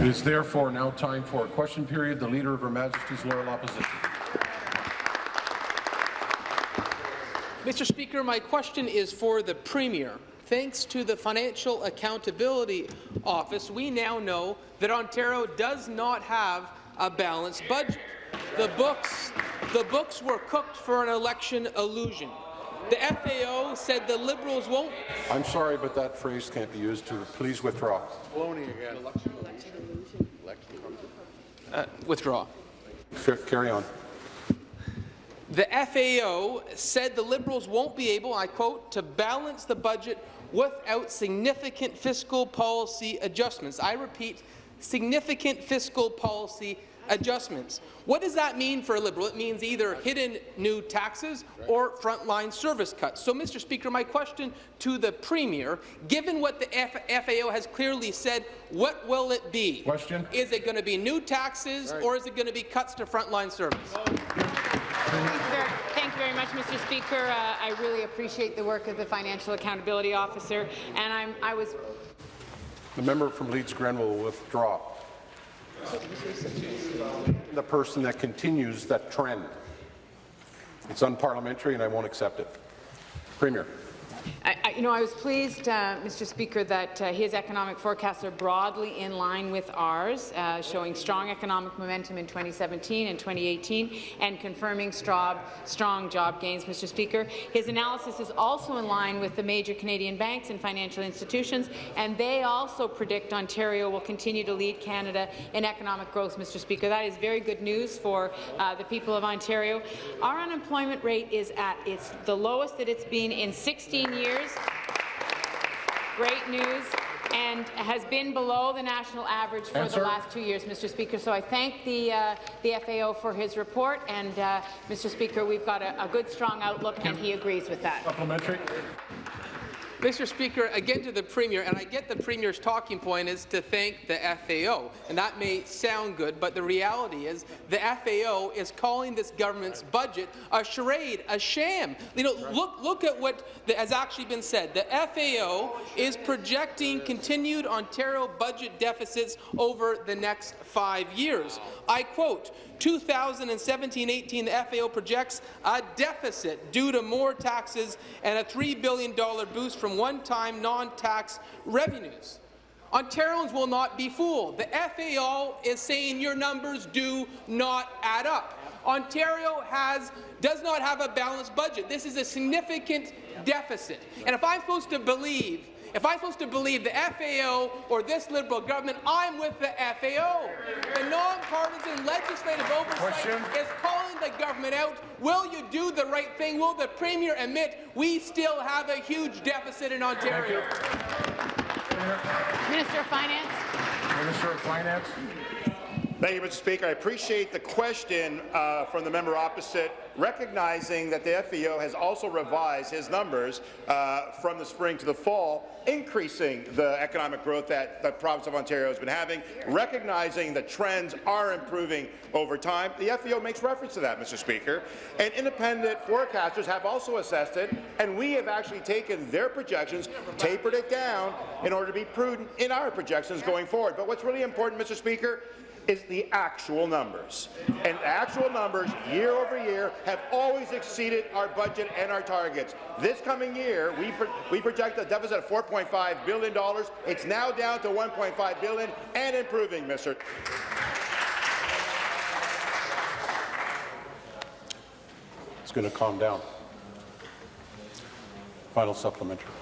It is therefore now time for a question period. The Leader of Her Majesty's Loyal Opposition. Mr. Speaker, my question is for the Premier. Thanks to the Financial Accountability Office, we now know that Ontario does not have a balanced budget. The books, the books were cooked for an election illusion. The FAO said the Liberals won't. I'm sorry, but that phrase can't be used to. Please withdraw. Baloney again. Uh, withdraw. Fair, carry on. The FAO said the Liberals won't be able, I quote, to balance the budget without significant fiscal policy adjustments. I repeat, significant fiscal policy adjustments. What does that mean for a Liberal? It means either hidden new taxes or frontline service cuts. So, Mr. Speaker, my question to the Premier, given what the F FAO has clearly said, what will it be? Question. Is it going to be new taxes Right. or is it going to be cuts to frontline service? Thank you very, thank you very much, Mr. Speaker. Uh, I really appreciate the work of the Financial Accountability Officer, and I'm, I was The member from Leeds Grenville will withdraw. The person that continues that trend. It's unparliamentary, and I won't accept it. Premier. I, you know, I was pleased, uh, Mr. Speaker, that uh, his economic forecasts are broadly in line with ours, uh, showing strong economic momentum in 2017 and 2018, and confirming strong, strong job gains, Mr. Speaker. His analysis is also in line with the major Canadian banks and financial institutions, and they also predict Ontario will continue to lead Canada in economic growth, Mr. Speaker. That is very good news for uh, the people of Ontario. Our unemployment rate is at its the lowest that it's been in 16 years. Great news and has been below the national average for Answer. the last two years, Mr. Speaker. So I thank the, uh, the FAO for his report, and uh, Mr. Speaker, we've got a, a good, strong outlook, and he agrees with that. Supplementary. Mr. Speaker, again to the Premier, and I get the Premier's talking point is to thank the FAO, and that may sound good, but the reality is the FAO is calling this government's budget a charade, a sham. You know, look, look at what the, has actually been said. The FAO is projecting continued Ontario budget deficits over the next five years. I quote, 2017-18, the FAO projects a deficit due to more taxes and a $3 billion boost from one-time non-tax revenues. Ontarians will not be fooled. The FAO is saying your numbers do not add up. Ontario has, does not have a balanced budget. This is a significant deficit. And if I'm supposed to believe if I'm supposed to believe the FAO or this Liberal government, I'm with the FAO. The nonpartisan legislative oversight Question. is calling the government out. Will you do the right thing? Will the Premier admit we still have a huge deficit in Ontario? Minister of Finance. Minister of Finance. Thank you, Mr. Speaker. I appreciate the question uh, from the member opposite, recognizing that the FEO has also revised his numbers uh, from the spring to the fall, increasing the economic growth that the province of Ontario has been having, recognizing the trends are improving over time. The FEO makes reference to that, Mr. Speaker, and independent forecasters have also assessed it, and we have actually taken their projections, tapered it down in order to be prudent in our projections going forward. But what's really important, Mr. Speaker, is the actual numbers. And actual numbers, year over year, have always exceeded our budget and our targets. This coming year, we, pro we project a deficit of $4.5 billion. It's now down to 1.5 billion and improving, Mr. It's going to calm down. Final supplementary.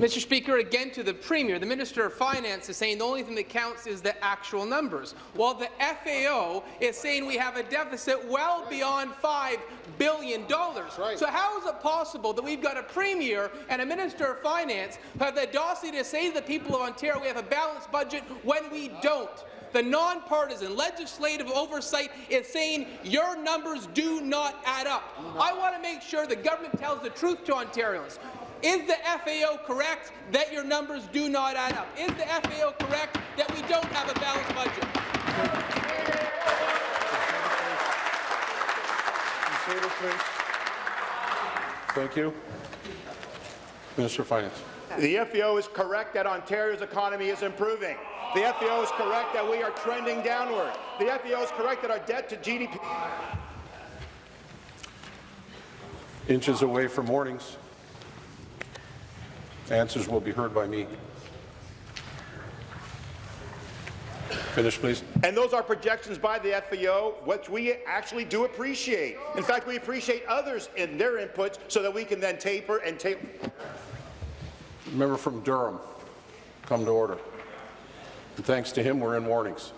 Mr. Speaker, again to the Premier, the Minister of Finance is saying the only thing that counts is the actual numbers, while the FAO is saying we have a deficit well beyond $5 billion. right. So how is it possible that we've got a Premier and a Minister of Finance who have the audacity to say to the people of Ontario we have a balanced budget when we don't? The nonpartisan legislative oversight is saying your numbers do not add up. I want to make sure the government tells the truth to Ontarians. Is the FAO correct that your numbers do not add up? Is the FAO correct that we don't have a balanced budget? Thank you. Minister of Finance. The FEO is correct that Ontario's economy is improving. The FAO is correct that we are trending downward. The FAO is correct that our debt to GDP Inches away from warnings. Answers will be heard by me. Finish, please. And those are projections by the FAO, which we actually do appreciate. In fact, we appreciate others in their inputs so that we can then taper and taper. Member from Durham, come to order. And thanks to him, we're in warnings.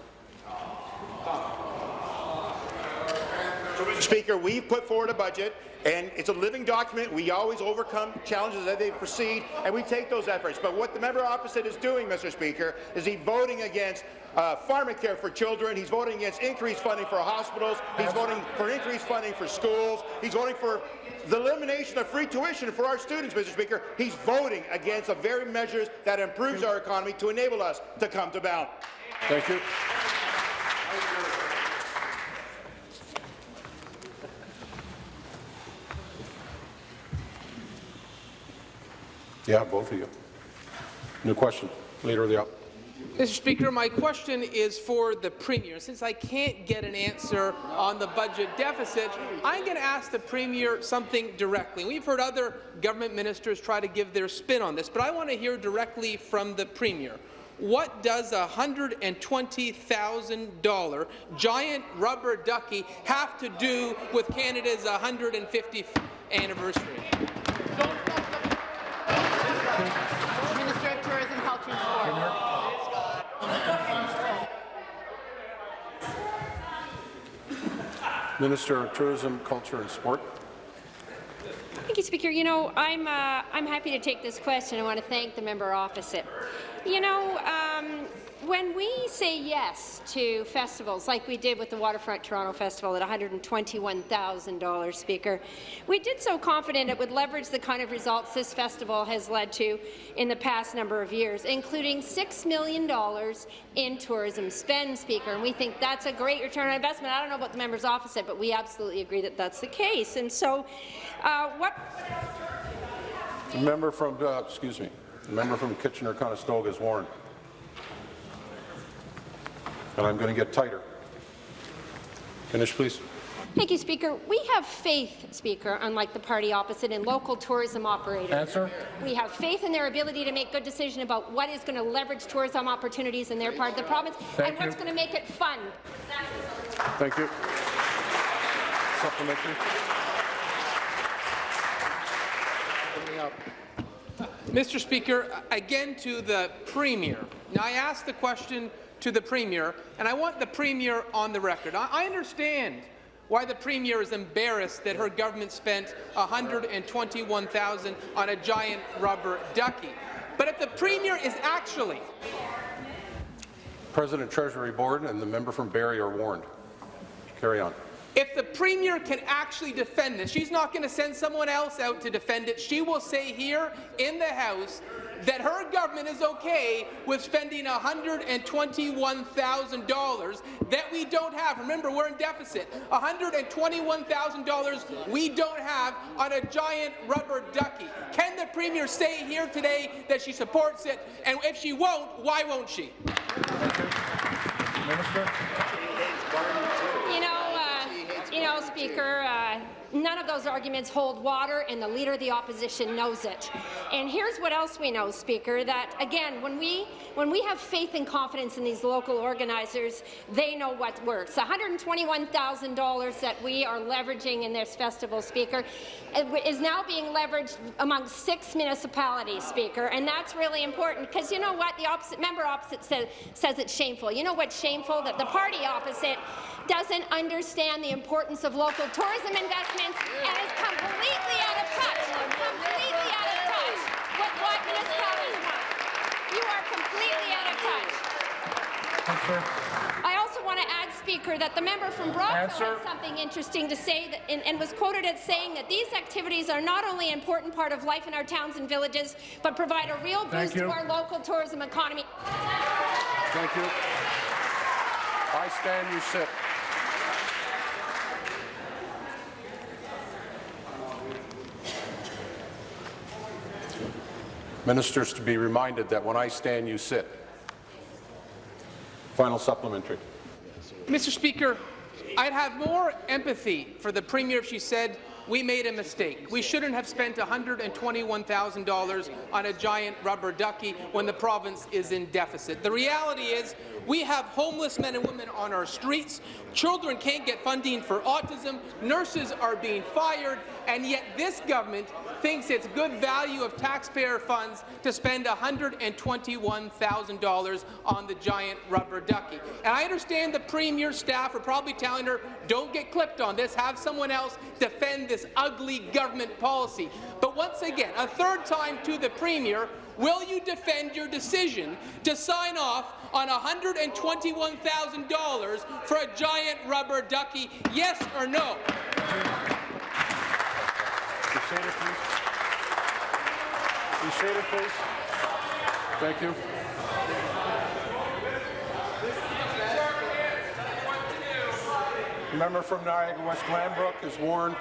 Mr. Speaker, we've put forward a budget, and it's a living document. We always overcome challenges as they proceed, and we take those efforts. But what the member opposite is doing, Mr. Speaker, is he voting against uh, pharmacare for children. He's voting against increased funding for hospitals. He's voting for increased funding for schools. He's voting for the elimination of free tuition for our students, Mr. Speaker. He's voting against the very measures that improves our economy to enable us to come to balance. Thank you. Yeah, both of you. New question. Leader of the Up. Mr. Speaker, my question is for the Premier. Since I can't get an answer on the budget deficit, I'm going to ask the Premier something directly. We've heard other government ministers try to give their spin on this, but I want to hear directly from the Premier. What does a $120,000 giant rubber ducky have to do with Canada's 150th anniversary? Minister of Tourism, Culture and Sport. Minister of Tourism, Culture and Sport. Thank you, Speaker. You know, I'm uh, I'm happy to take this question. I want to thank the member opposite. You know, um, when we say yes to festivals like we did with the Waterfront Toronto Festival at $121,000, Speaker, we did so confident it would leverage the kind of results this festival has led to in the past number of years, including $6 million in tourism spend, Speaker. And we think that's a great return on investment. I don't know about the member's opposite, but we absolutely agree that that's the case. And so, uh, what member from, uh, excuse me, member from Kitchener-Conestoga is warned. And I'm going to get tighter. Finish, please. Thank you, Speaker. We have faith, Speaker, unlike the party opposite, in local tourism operators. Answer. We have faith in their ability to make good decisions about what is going to leverage tourism opportunities in their part of the province Thank and what's going to make it fun. Thank you. Supplementary. Mr. Speaker, again to the Premier. Now, I asked the question to the Premier, and I want the Premier on the record. I, I understand why the Premier is embarrassed that her government spent 121,000 on a giant rubber ducky. But if the Premier is actually President Treasury Board and the member from Barrie are warned. Carry on. If the Premier can actually defend this, she's not going to send someone else out to defend it. She will say here in the House that her government is okay with spending $121,000 that we don't have. Remember, we're in deficit. $121,000 we don't have on a giant rubber ducky. Can the Premier say here today that she supports it? And if she won't, why won't she? You know, uh, you know, Speaker, uh, none of those arguments hold water, and the Leader of the Opposition knows it. And here's what else we know, Speaker, that, again, when we, when we have faith and confidence in these local organizers, they know what works. $121,000 that we are leveraging in this festival, Speaker, is now being leveraged among six municipalities, Speaker, and that's really important, because you know what? The opposite member opposite says, says it's shameful. You know what's shameful? That the party opposite doesn't understand the importance of local tourism investments and is completely out of touch, completely out of touch with what municipalities want. You are completely out of touch. I also want to add, Speaker, that the member from Brockville Answer. has something interesting to say that, and, and was quoted as saying that these activities are not only an important part of life in our towns and villages, but provide a real boost to our local tourism economy. Thank you. I stand, you sit. Ministers to be reminded that when I stand, you sit. Final supplementary. Mr. Speaker, I'd have more empathy for the Premier if she said we made a mistake. We shouldn't have spent $121,000 on a giant rubber ducky when the province is in deficit. The reality is we have homeless men and women on our streets, children can't get funding for autism, nurses are being fired, and yet this government thinks it's good value of taxpayer funds to spend $121,000 on the giant rubber ducky. And I understand the Premier's staff are probably telling her, don't get clipped on this, have someone else defend this ugly government policy. But once again, a third time to the Premier, will you defend your decision to sign off on $121,000 for a giant rubber ducky, yes or no? Please. Please. Thank you. Member from Niagara West Glanbrook is warned.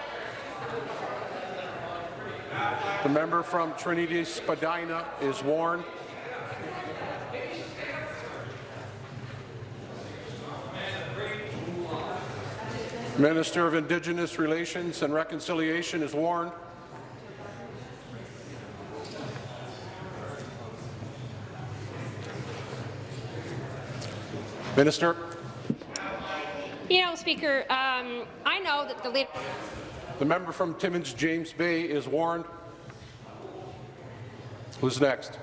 The member from Trinity Spadina is warned. Minister of Indigenous Relations and Reconciliation is warned. Minister. You know, Speaker, um, I know that the leader. The member from Timmins James Bay is warned. Who's next?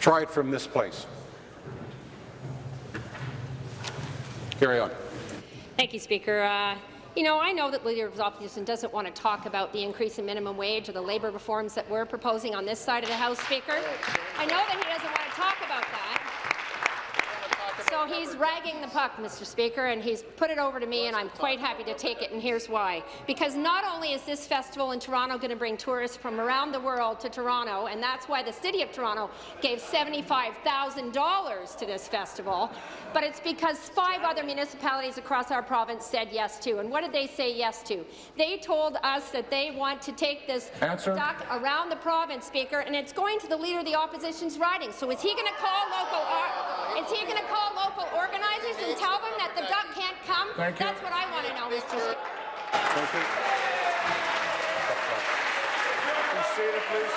Try it from this place. Carry on. Thank you, Speaker. Uh, you know, I know that Leader of Opposition doesn't want to talk about the increase in minimum wage or the labour reforms that we're proposing on this side of the House, Speaker. I know that he doesn't want to talk about that. So he's ragging the puck, Mr. Speaker, and he's put it over to me, and I'm quite happy to take it, and here's why. Because not only is this festival in Toronto going to bring tourists from around the world to Toronto, and that's why the City of Toronto gave $75,000 to this festival, but it's because five other municipalities across our province said yes to. And what did they say yes to? They told us that they want to take this Answer. duck around the province, Speaker, and it's going to the Leader of the Opposition's riding. So is he going to call local... Uh, is he going to call local organizers and tell them that the duck can't come? Thank you. What I want to know, Mr. Speaker. Thank you. Be seated, please.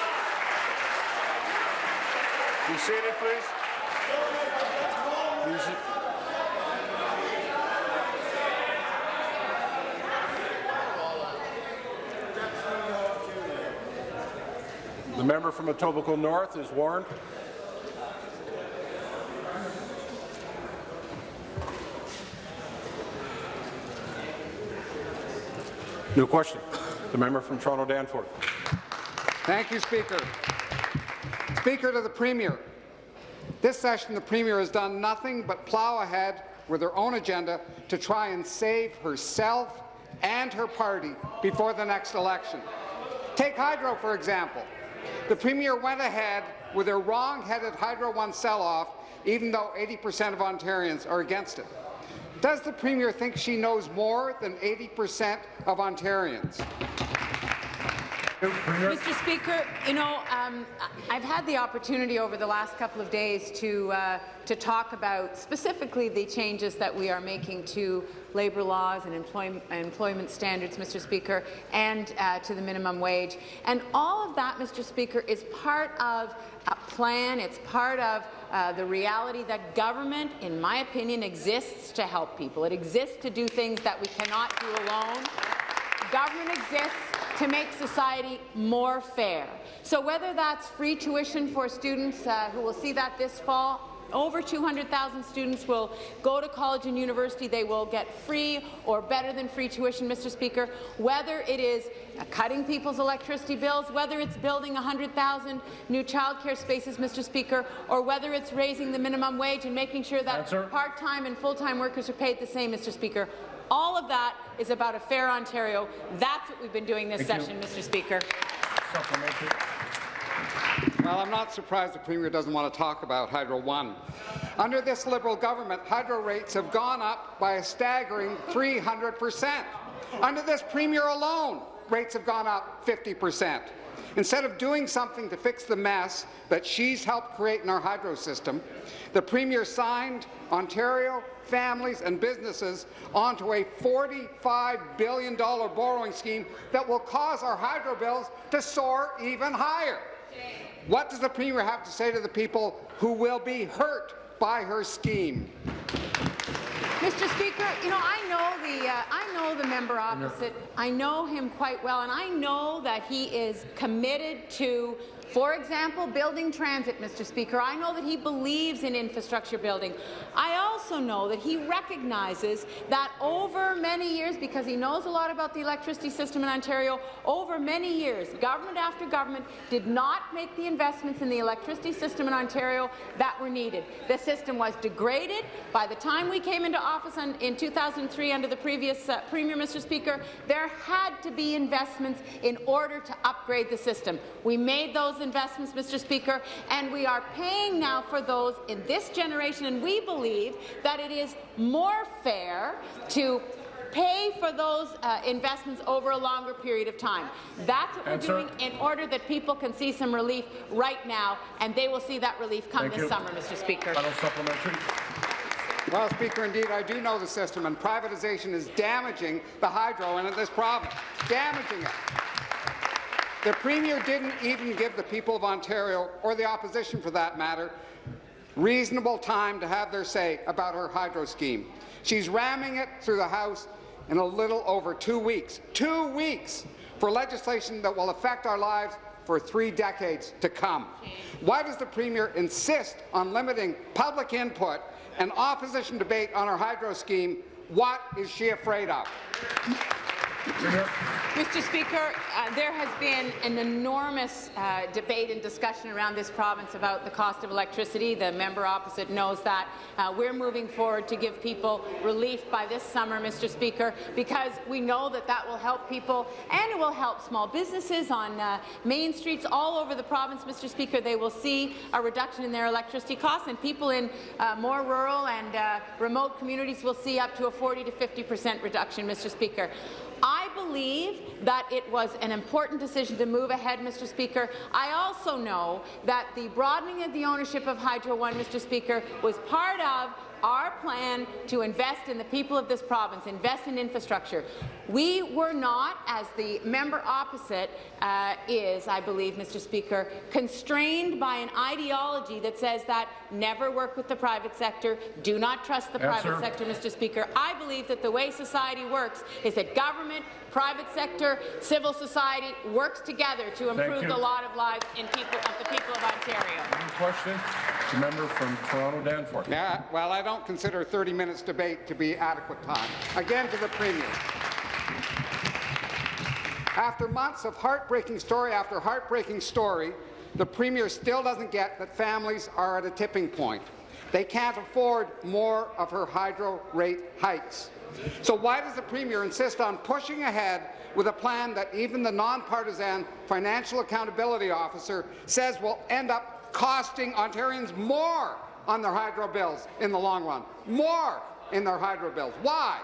Be seated, please. The member from Etobicoke North is warned. New question. The member from Toronto Danforth. Thank you, Speaker. Speaker to the Premier. This session, the Premier has done nothing but plough ahead with her own agenda to try and save herself and her party before the next election. Take Hydro, for example. The Premier went ahead with her wrong-headed Hydro One sell-off, even though 80% of Ontarians are against it. Does the Premier think she knows more than 80% of Ontarians? Mr. Speaker, you know, um, I've had the opportunity over the last couple of days to uh, to talk about specifically the changes that we are making to labour laws and employ employment standards, Mr. Speaker, and uh, to the minimum wage. And all of that, Mr. Speaker, is part of a plan. It's part of uh, the reality that government, in my opinion, exists to help people. It exists to do things that we cannot do alone. Government exists to make society more fair. So whether that's free tuition for students uh, who will see that this fall, over 200,000 students will go to college and university. They will get free or better than free tuition, Mr. Speaker. Whether it is cutting people's electricity bills, whether it's building 100,000 new childcare spaces, Mr. Speaker, or whether it's raising the minimum wage and making sure that part-time and full-time workers are paid the same, Mr. Speaker. All of that is about a fair Ontario. That's what we've been doing this Thank you. session, Mr. Speaker. Well, I'm not surprised the Premier doesn't want to talk about Hydro One. Under this Liberal government, hydro rates have gone up by a staggering 300 percent. Under this Premier alone, rates have gone up 50 percent. Instead of doing something to fix the mess that she's helped create in our hydro system, the Premier signed Ontario families and businesses onto a $45 billion borrowing scheme that will cause our hydro bills to soar even higher. What does the Premier have to say to the people who will be hurt by her scheme? Mr. Speaker, you know, I know the uh, I know the member opposite. I know him quite well, and I know that he is committed to for example, building transit, Mr. Speaker. I know that he believes in infrastructure building. I also know that he recognizes that over many years, because he knows a lot about the electricity system in Ontario, over many years, government after government did not make the investments in the electricity system in Ontario that were needed. The system was degraded. By the time we came into office in 2003 under the previous uh, Premier, Mr. Speaker, there had to be investments in order to upgrade the system. We made those investments, Mr. Speaker, and we are paying now for those in this generation, and we believe that it is more fair to pay for those uh, investments over a longer period of time. That's what Answer. we're doing in order that people can see some relief right now, and they will see that relief come Thank this you. summer, Mr. Speaker. Final supplementary. Well, Speaker, indeed, I do know the system, and privatization is damaging the hydro in this province, damaging it. The Premier didn't even give the people of Ontario, or the opposition for that matter, reasonable time to have their say about her hydro scheme. She's ramming it through the House in a little over two weeks. Two weeks for legislation that will affect our lives for three decades to come. Why does the Premier insist on limiting public input and opposition debate on our hydro scheme? What is she afraid of? Mr. Speaker, uh, there has been an enormous uh, debate and discussion around this province about the cost of electricity. The member opposite knows that. Uh, we're moving forward to give people relief by this summer, Mr. Speaker, because we know that that will help people and it will help small businesses on uh, main streets all over the province, Mr. Speaker. They will see a reduction in their electricity costs, and people in uh, more rural and uh, remote communities will see up to a 40 to 50 percent reduction, Mr. Speaker. I believe that it was an important decision to move ahead, Mr. Speaker. I also know that the broadening of the ownership of Hydro One, Mr. Speaker, was part of our plan to invest in the people of this province, invest in infrastructure. We were not, as the member opposite uh, is, I believe, Mr. Speaker, constrained by an ideology that says that never work with the private sector, do not trust the Answer. private sector, Mr. Speaker. I believe that the way society works is that government, private sector, civil society works together to improve the lot of lives in people, of the people of Ontario. Any question? The member from Toronto Danforth. Yeah, well, I don't consider 30 minutes debate to be adequate time. Again to the Premier. After months of heartbreaking story after heartbreaking story, the Premier still doesn't get that families are at a tipping point. They can't afford more of her hydro rate hikes. So why does the Premier insist on pushing ahead with a plan that even the nonpartisan Financial Accountability Officer says will end up costing Ontarians more on their hydro bills in the long run? More in their hydro bills. Why?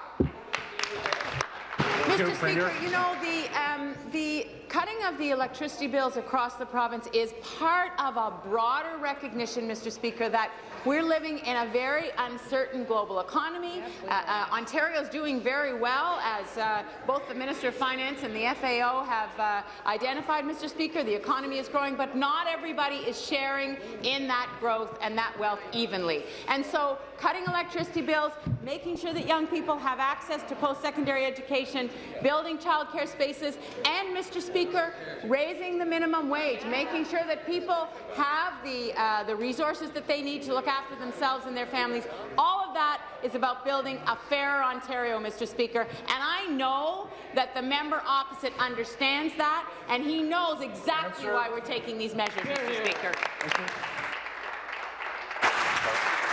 Mr. Speaker, you know, the, um, the cutting of the electricity bills across the province is part of a broader recognition, Mr. Speaker, that we're living in a very uncertain global economy. Uh, uh, Ontario is doing very well, as uh, both the Minister of Finance and the FAO have uh, identified, Mr. Speaker. The economy is growing, but not everybody is sharing in that growth and that wealth evenly. And so cutting electricity bills, making sure that young people have access to post-secondary education, building childcare spaces, and, Mr. Speaker, raising the minimum wage, making sure that people have the, uh, the resources that they need to look after themselves and their families. All of that is about building a fairer Ontario, Mr. Speaker. And I know that the member opposite understands that, and he knows exactly why we're taking these measures, Mr. Speaker.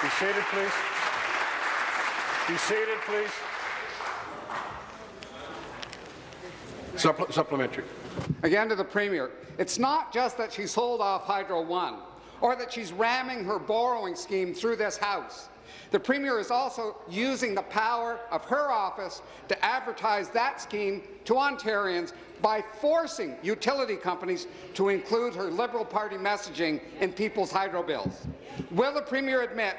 Be seated, please. Be seated, please. Supple- Supplementary. Again to the Premier, it's not just that she sold off Hydro One or that she's ramming her borrowing scheme through this House. The Premier is also using the power of her office to advertise that scheme to Ontarians by forcing utility companies to include her Liberal Party messaging in people's hydro bills. Will the Premier admit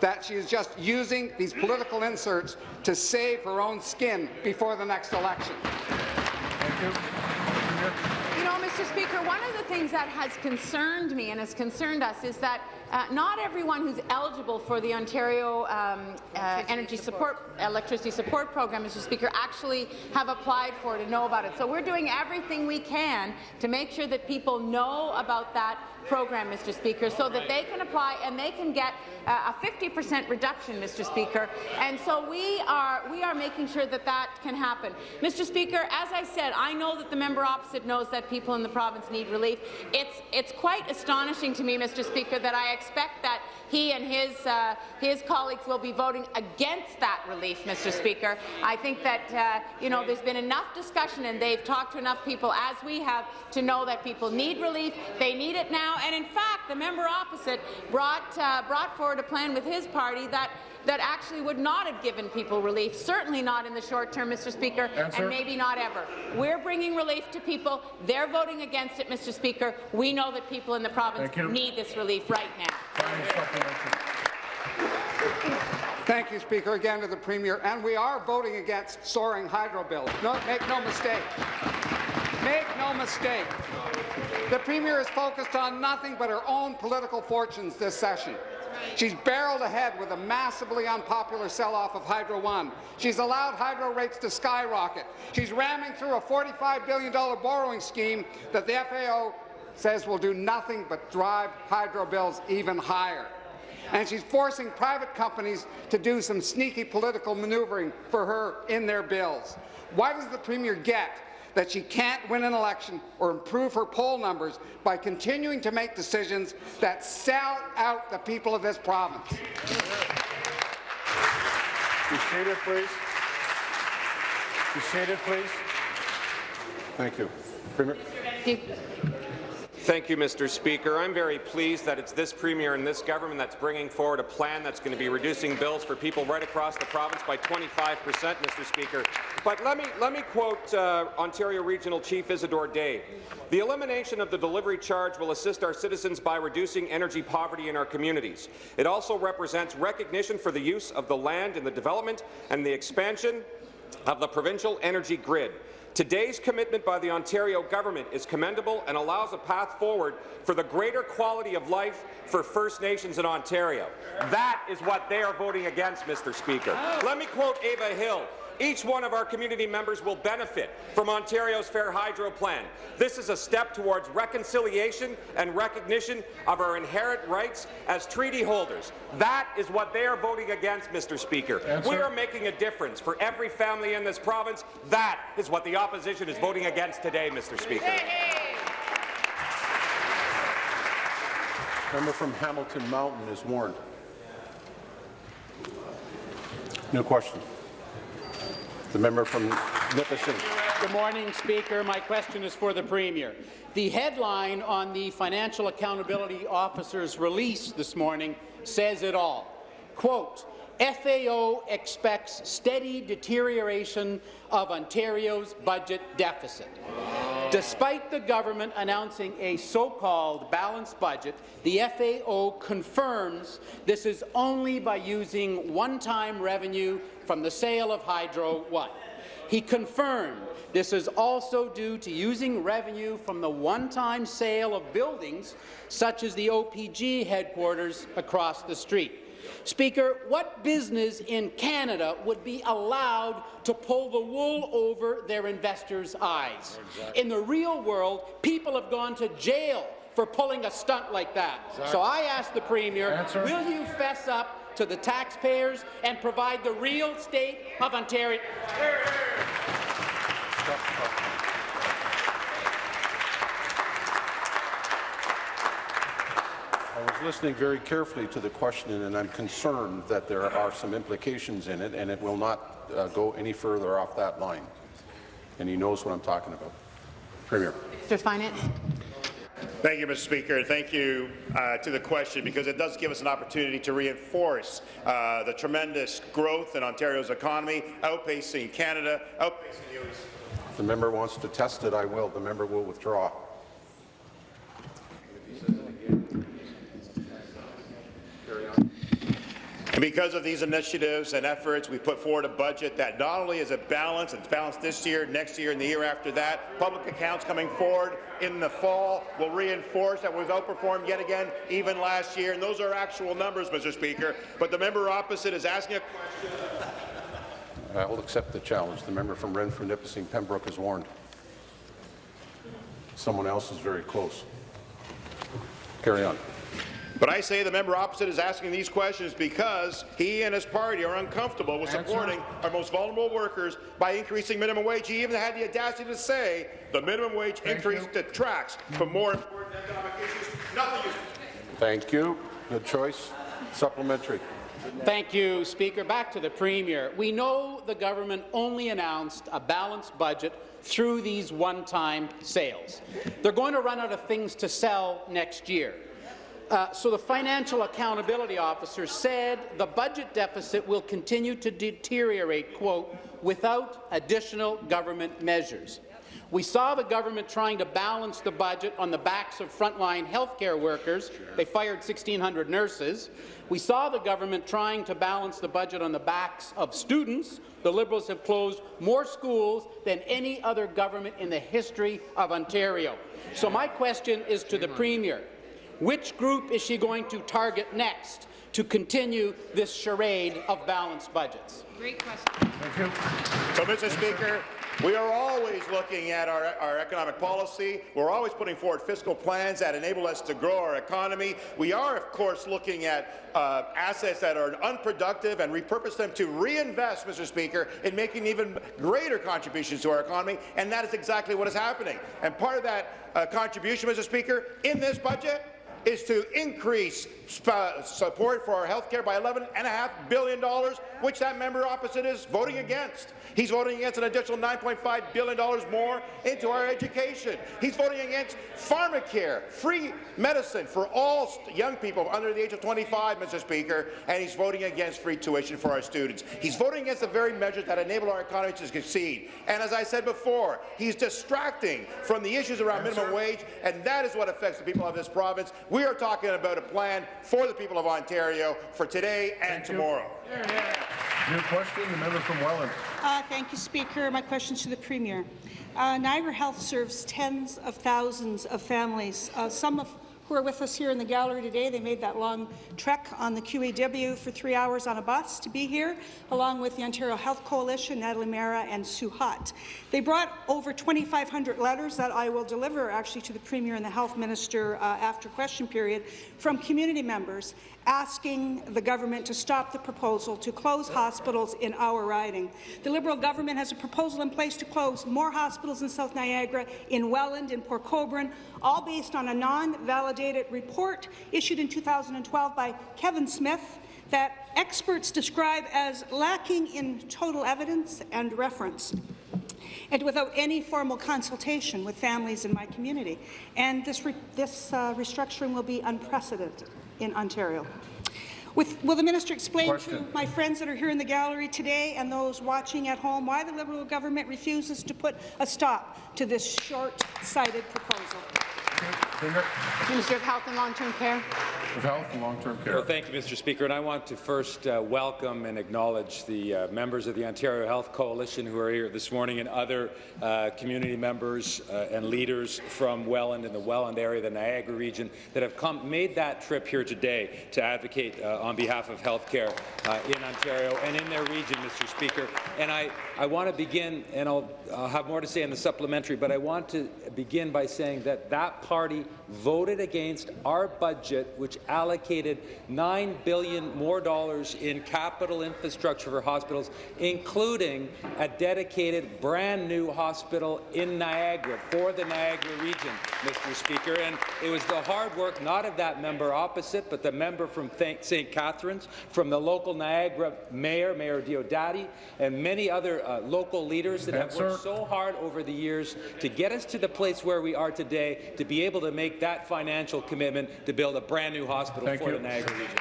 that she is just using these political inserts to save her own skin before the next election? Thank you. You know, Mr. Speaker, one of the things that has concerned me and has concerned us is that uh, not everyone who's eligible for the Ontario um, uh, Energy Support Electricity Support Program, Mr. Speaker, actually have applied for it and know about it. So we're doing everything we can to make sure that people know about that program, Mr. Speaker, so that they can apply and they can get uh, a 50% reduction, Mr. Speaker. And so we are we are making sure that that can happen. Mr. Speaker, as I said, I know that the member opposite knows that people in the province need relief. It's it's quite astonishing to me, Mr. Speaker, that I expect that he and his uh, his colleagues will be voting against that relief, Mr. Speaker. I think that uh, you know there's been enough discussion and they've talked to enough people, as we have, to know that people need relief. They need it now, and in fact, the member opposite brought uh, brought forward a plan with his party that that actually would not have given people relief, certainly not in the short term, Mr. Speaker, Answer. and maybe not ever. We're bringing relief to people. They're voting against it, Mr. Speaker. We know that people in the province need this relief right now. Thank you, Speaker, again to the Premier. And we are voting against soaring hydro bills. No, make no mistake. Make no mistake. The Premier is focused on nothing but her own political fortunes this session. She's barreled ahead with a massively unpopular sell-off of Hydro One. She's allowed hydro rates to skyrocket. She's ramming through a $45 billion borrowing scheme that the FAO says will do nothing but drive hydro bills even higher. And she's forcing private companies to do some sneaky political maneuvering for her in their bills. Why does the Premier get that she can't win an election or improve her poll numbers by continuing to make decisions that sell out the people of this province? Be seated, please. Be seated, please. Thank you. Premier? Thank you, Mr. Speaker. I'm very pleased that it's this Premier and this government that's bringing forward a plan that's going to be reducing bills for people right across the province by 25 percent, Mr. Speaker. But let me, let me quote uh, Ontario Regional Chief Isidore Day. The elimination of the delivery charge will assist our citizens by reducing energy poverty in our communities. It also represents recognition for the use of the land in the development and the expansion of the provincial energy grid. Today's commitment by the Ontario government is commendable and allows a path forward for the greater quality of life for First Nations in Ontario. That is what they are voting against, Mr. Speaker. Oh. Let me quote Ava Hill. Each one of our community members will benefit from Ontario's Fair Hydro Plan. This is a step towards reconciliation and recognition of our inherent rights as treaty holders. That is what they are voting against, Mr. Speaker. Answer. We are making a difference for every family in this province. That is what the opposition is voting against today, Mr. Speaker. Member from Hamilton Mountain is warned. No question. The member from Nipissing. Good morning, Speaker. My question is for the Premier. The headline on the Financial Accountability Officer's release this morning says it all. Quote, FAO expects steady deterioration of Ontario's budget deficit. Despite the government announcing a so-called balanced budget, the FAO confirms this is only by using one-time revenue from the sale of Hydro One. He confirmed this is also due to using revenue from the one-time sale of buildings, such as the OPG headquarters across the street. Speaker, what business in Canada would be allowed to pull the wool over their investors' eyes? In the real world, people have gone to jail for pulling a stunt like that. So I ask the Premier, Answer. will you fess up to the taxpayers and provide the real state of Ontario? I was listening very carefully to the question, and I'm concerned that there are some implications in it, and it will not uh, go any further off that line. And he knows what I'm talking about. Premier. Minister Finance. Thank you, Mr. Speaker, and thank you uh, to the question because it does give us an opportunity to reinforce uh, the tremendous growth in Ontario's economy, outpacing Canada, outpacing the OECD. If the member wants to test it, I will. The member will withdraw. And because of these initiatives and efforts, we put forward a budget that not only is a balance, it's balanced this year, next year, and the year after that. Public accounts coming forward in the fall will reinforce that we've outperformed yet again, even last year. And those are actual numbers, Mr. Speaker. But the member opposite is asking a question. I will accept the challenge. The member from Renfrew, Nipissing, Pembroke is warned. Someone else is very close. Carry on. But I say the member opposite is asking these questions because he and his party are uncomfortable with Answer. supporting our most vulnerable workers by increasing minimum wage. He even had the audacity to say the minimum wage Thank increase you. detracts from more important economic issues. Nothing is Thank you. Good choice. Supplementary. Thank you, Speaker. Back to the Premier. We know the government only announced a balanced budget through these one-time sales. They're going to run out of things to sell next year. Uh, so the Financial Accountability Officer said the budget deficit will continue to deteriorate, quote, without additional government measures. We saw the government trying to balance the budget on the backs of frontline healthcare workers. They fired 1,600 nurses. We saw the government trying to balance the budget on the backs of students. The Liberals have closed more schools than any other government in the history of Ontario. So my question is to the Premier. Which group is she going to target next to continue this charade of balanced budgets? Great question. Thank you. So, Mr. Speaker, we are always looking at our, our economic policy. We're always putting forward fiscal plans that enable us to grow our economy. We are, of course, looking at uh, assets that are unproductive and repurpose them to reinvest, Mr. Speaker, in making even greater contributions to our economy, and that is exactly what is happening. And part of that uh, contribution, Mr. Speaker, in this budget is to increase support for our health care by $11.5 billion, which that member opposite is voting against. He's voting against an additional $9.5 billion more into our education. He's voting against pharmacare, free medicine for all young people under the age of 25, Mr. Speaker, and he's voting against free tuition for our students. He's voting against the very measures that enable our economy to succeed. And as I said before, he's distracting from the issues around minimum wage, and that is what affects the people of this province. We are talking about a plan for the people of Ontario for today and Thank you. tomorrow. New question, the member from Welland. Uh, thank you, Speaker. My question to the Premier. Uh, Niagara Health serves tens of thousands of families, uh, some of who are with us here in the gallery today. They made that long trek on the QEW for three hours on a bus to be here, along with the Ontario Health Coalition, Natalie Mehra and Sue Hotte. They brought over 2,500 letters that I will deliver actually to the Premier and the Health Minister uh, after question period from community members asking the government to stop the proposal to close hospitals in our riding. The Liberal government has a proposal in place to close more hospitals in South Niagara, in Welland, in Port Colborne, all based on a non-validated report issued in 2012 by Kevin Smith that experts describe as lacking in total evidence and reference and without any formal consultation with families in my community. And this, re this uh, restructuring will be unprecedented in Ontario. With, will the minister explain Question. to my friends that are here in the gallery today and those watching at home why the Liberal government refuses to put a stop to this short-sighted proposal? Premier Minister of Health and Long-Term Care. of Health and Long-Term Care. Well, thank you, Mr. Speaker. And I want to first uh, welcome and acknowledge the uh, members of the Ontario Health Coalition who are here this morning and other uh, community members uh, and leaders from Welland and the Welland area, the Niagara region, that have come, made that trip here today to advocate uh, on behalf of healthcare uh, in Ontario and in their region, Mr. Speaker. And I, I want to begin, and I'll, I'll have more to say in the supplementary, but I want to begin by saying that that party voted against our budget, which allocated 9 billion more dollars in capital infrastructure for hospitals, including a dedicated brand new hospital in Niagara for the Niagara region, Mr. Speaker. And it was the hard work not of that member opposite, but the member from St. Catharines, from the local Niagara mayor, Mayor Diodati, and many other uh, local leaders that have worked so hard over the years to get us to the place where we are today, to be able to make that financial commitment to build a brand new hospital Thank for you. the Niagara region.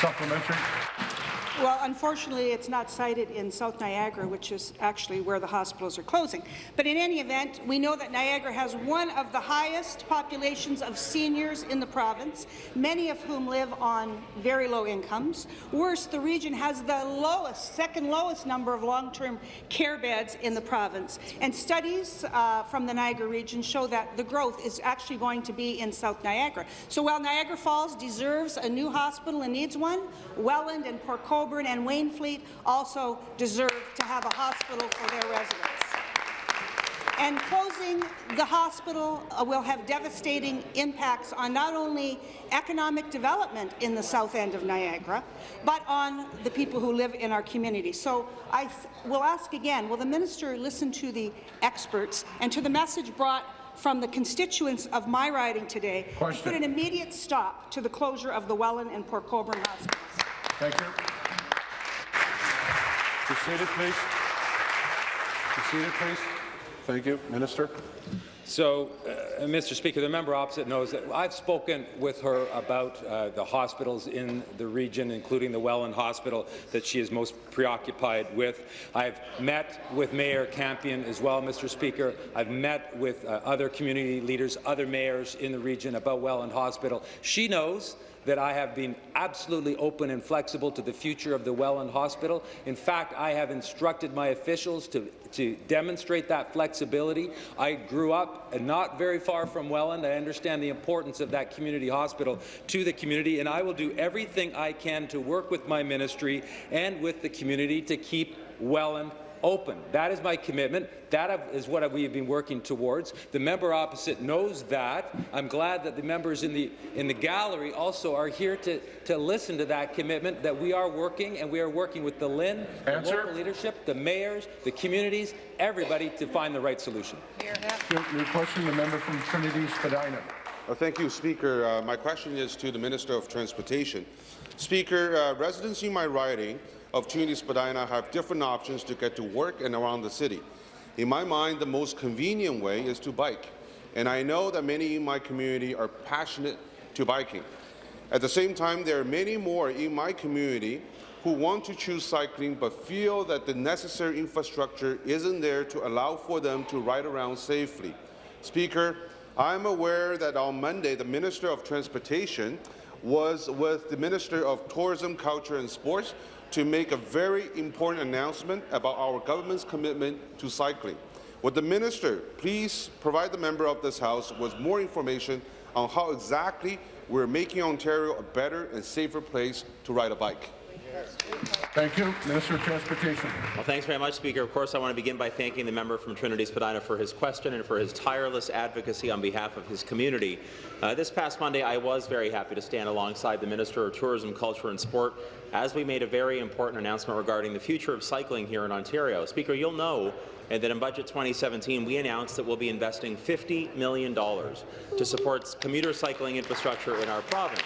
Supplementary. Well, unfortunately, it's not sited in South Niagara, which is actually where the hospitals are closing. But in any event, we know that Niagara has one of the highest populations of seniors in the province, many of whom live on very low incomes. Worse, the region has the lowest, second lowest number of long-term care beds in the province. And studies uh, from the Niagara region show that the growth is actually going to be in South Niagara. So while Niagara Falls deserves a new hospital and needs one, Welland and Port Colborne and Wainfleet also deserve to have a hospital for their residents. And closing the hospital uh, will have devastating impacts on not only economic development in the south end of Niagara, but on the people who live in our community. So I will ask again, will the minister listen to the experts and to the message brought from the constituents of my riding today Question. and put an immediate stop to the closure of the Welland and Port Colborne hospitals? Thank you. Be seated, please. Be seated, please. Thank you. Minister. So, uh, Mr. Speaker, the member opposite knows that I've spoken with her about uh, the hospitals in the region, including the Welland Hospital that she is most preoccupied with. I've met with Mayor Campion as well, Mr. Speaker. I've met with uh, other community leaders, other mayors in the region about Welland Hospital. She knows that I have been absolutely open and flexible to the future of the Welland Hospital. In fact, I have instructed my officials to, to demonstrate that flexibility. I grew up not very far from Welland. I understand the importance of that community hospital to the community, and I will do everything I can to work with my ministry and with the community to keep Welland open. That is my commitment. That is what we have been working towards. The member opposite knows that. I'm glad that the members in the in the gallery also are here to, to listen to that commitment that we are working and we are working with the LHIN, the local leadership, the mayors, the communities, everybody to find the right solution. Your, your question, the member from Trinity Spadina. Uh, thank you, Speaker. Uh, my question is to the Minister of Transportation. Speaker, uh, residents in my riding of Trinity Spadina have different options to get to work and around the city. In my mind, the most convenient way is to bike, and I know that many in my community are passionate to biking. At the same time, there are many more in my community who want to choose cycling but feel that the necessary infrastructure isn't there to allow for them to ride around safely. Speaker, I am aware that on Monday, the Minister of Transportation was with the Minister of Tourism, Culture and Sports to make a very important announcement about our government's commitment to cycling. Would the minister please provide the member of this House with more information on how exactly we're making Ontario a better and safer place to ride a bike? Thank you. Minister of Transportation. Well, thanks very much, Speaker. Of course, I want to begin by thanking the member from Trinity Spadina for his question and for his tireless advocacy on behalf of his community. Uh, this past Monday, I was very happy to stand alongside the Minister of Tourism, Culture and Sport as we made a very important announcement regarding the future of cycling here in Ontario. Speaker, you'll know that in Budget 2017, we announced that we'll be investing $50 million to support commuter cycling infrastructure in our province.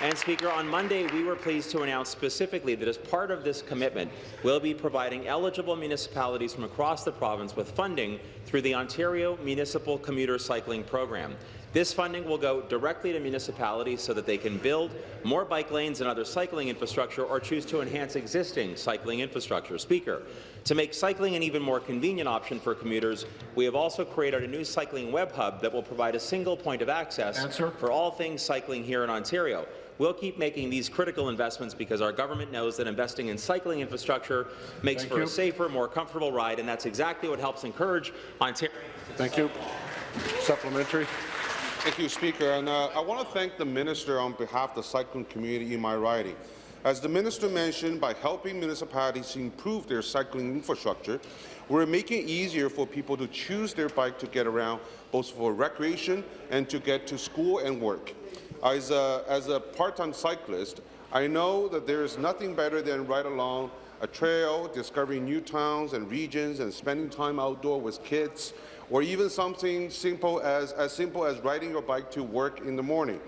And Speaker, on Monday, we were pleased to announce specifically that as part of this commitment, we'll be providing eligible municipalities from across the province with funding through the Ontario Municipal Commuter Cycling Program. This funding will go directly to municipalities so that they can build more bike lanes and other cycling infrastructure or choose to enhance existing cycling infrastructure. Speaker, to make cycling an even more convenient option for commuters, we have also created a new cycling web hub that will provide a single point of access Answer. for all things cycling here in Ontario. We'll keep making these critical investments because our government knows that investing in cycling infrastructure makes Thank for you. a safer, more comfortable ride, and that's exactly what helps encourage Ontario. Thank you. Supplementary. Thank you, Speaker. And uh, I want to thank the minister on behalf of the cycling community in my riding. As the minister mentioned, by helping municipalities improve their cycling infrastructure, we're making it easier for people to choose their bike to get around, both for recreation and to get to school and work. As a, as a part-time cyclist, I know that there is nothing better than ride along a trail, discovering new towns and regions, and spending time outdoor with kids, or even something simple as, as simple as riding your bike to work in the morning.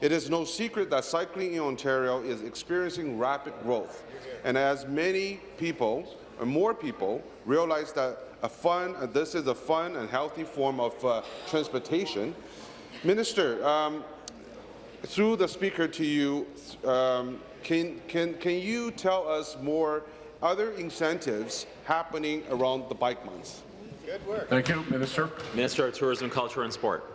It is no secret that cycling in Ontario is experiencing rapid growth, and as many people, and more people, realize that a fun, this is a fun and healthy form of uh, transportation, Minister, um, through the speaker to you, um, can, can, can you tell us more other incentives happening around the bike months? Good work. Thank you, Minister. Minister of Tourism, Culture and Sport.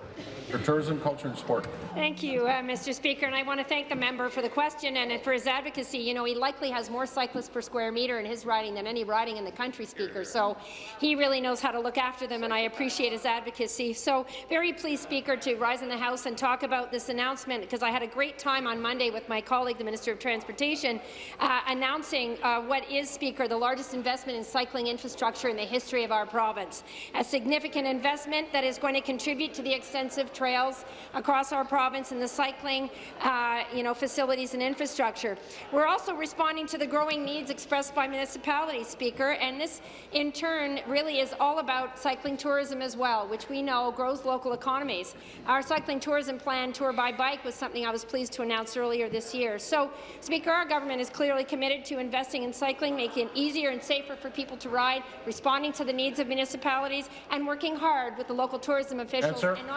For Tourism, Culture and Sport. Thank you, uh, Mr. Speaker, and I want to thank the member for the question and for his advocacy. You know, he likely has more cyclists per square metre in his riding than any riding in the country, Speaker, so he really knows how to look after them, and I appreciate his advocacy. So very pleased, Speaker, to rise in the House and talk about this announcement, because I had a great time on Monday with my colleague, the Minister of Transportation, uh, announcing uh, what is, Speaker, the largest investment in cycling infrastructure in the history of our province. A significant investment that is going to contribute to the extensive trails across our province and the cycling uh, you know, facilities and infrastructure. We're also responding to the growing needs expressed by municipalities, Speaker, and this in turn really is all about cycling tourism as well, which we know grows local economies. Our cycling tourism plan, Tour by Bike, was something I was pleased to announce earlier this year. So, Speaker, our government is clearly committed to investing in cycling, making it easier and safer for people to ride, responding to the needs of municipalities, and working hard with the local tourism officials and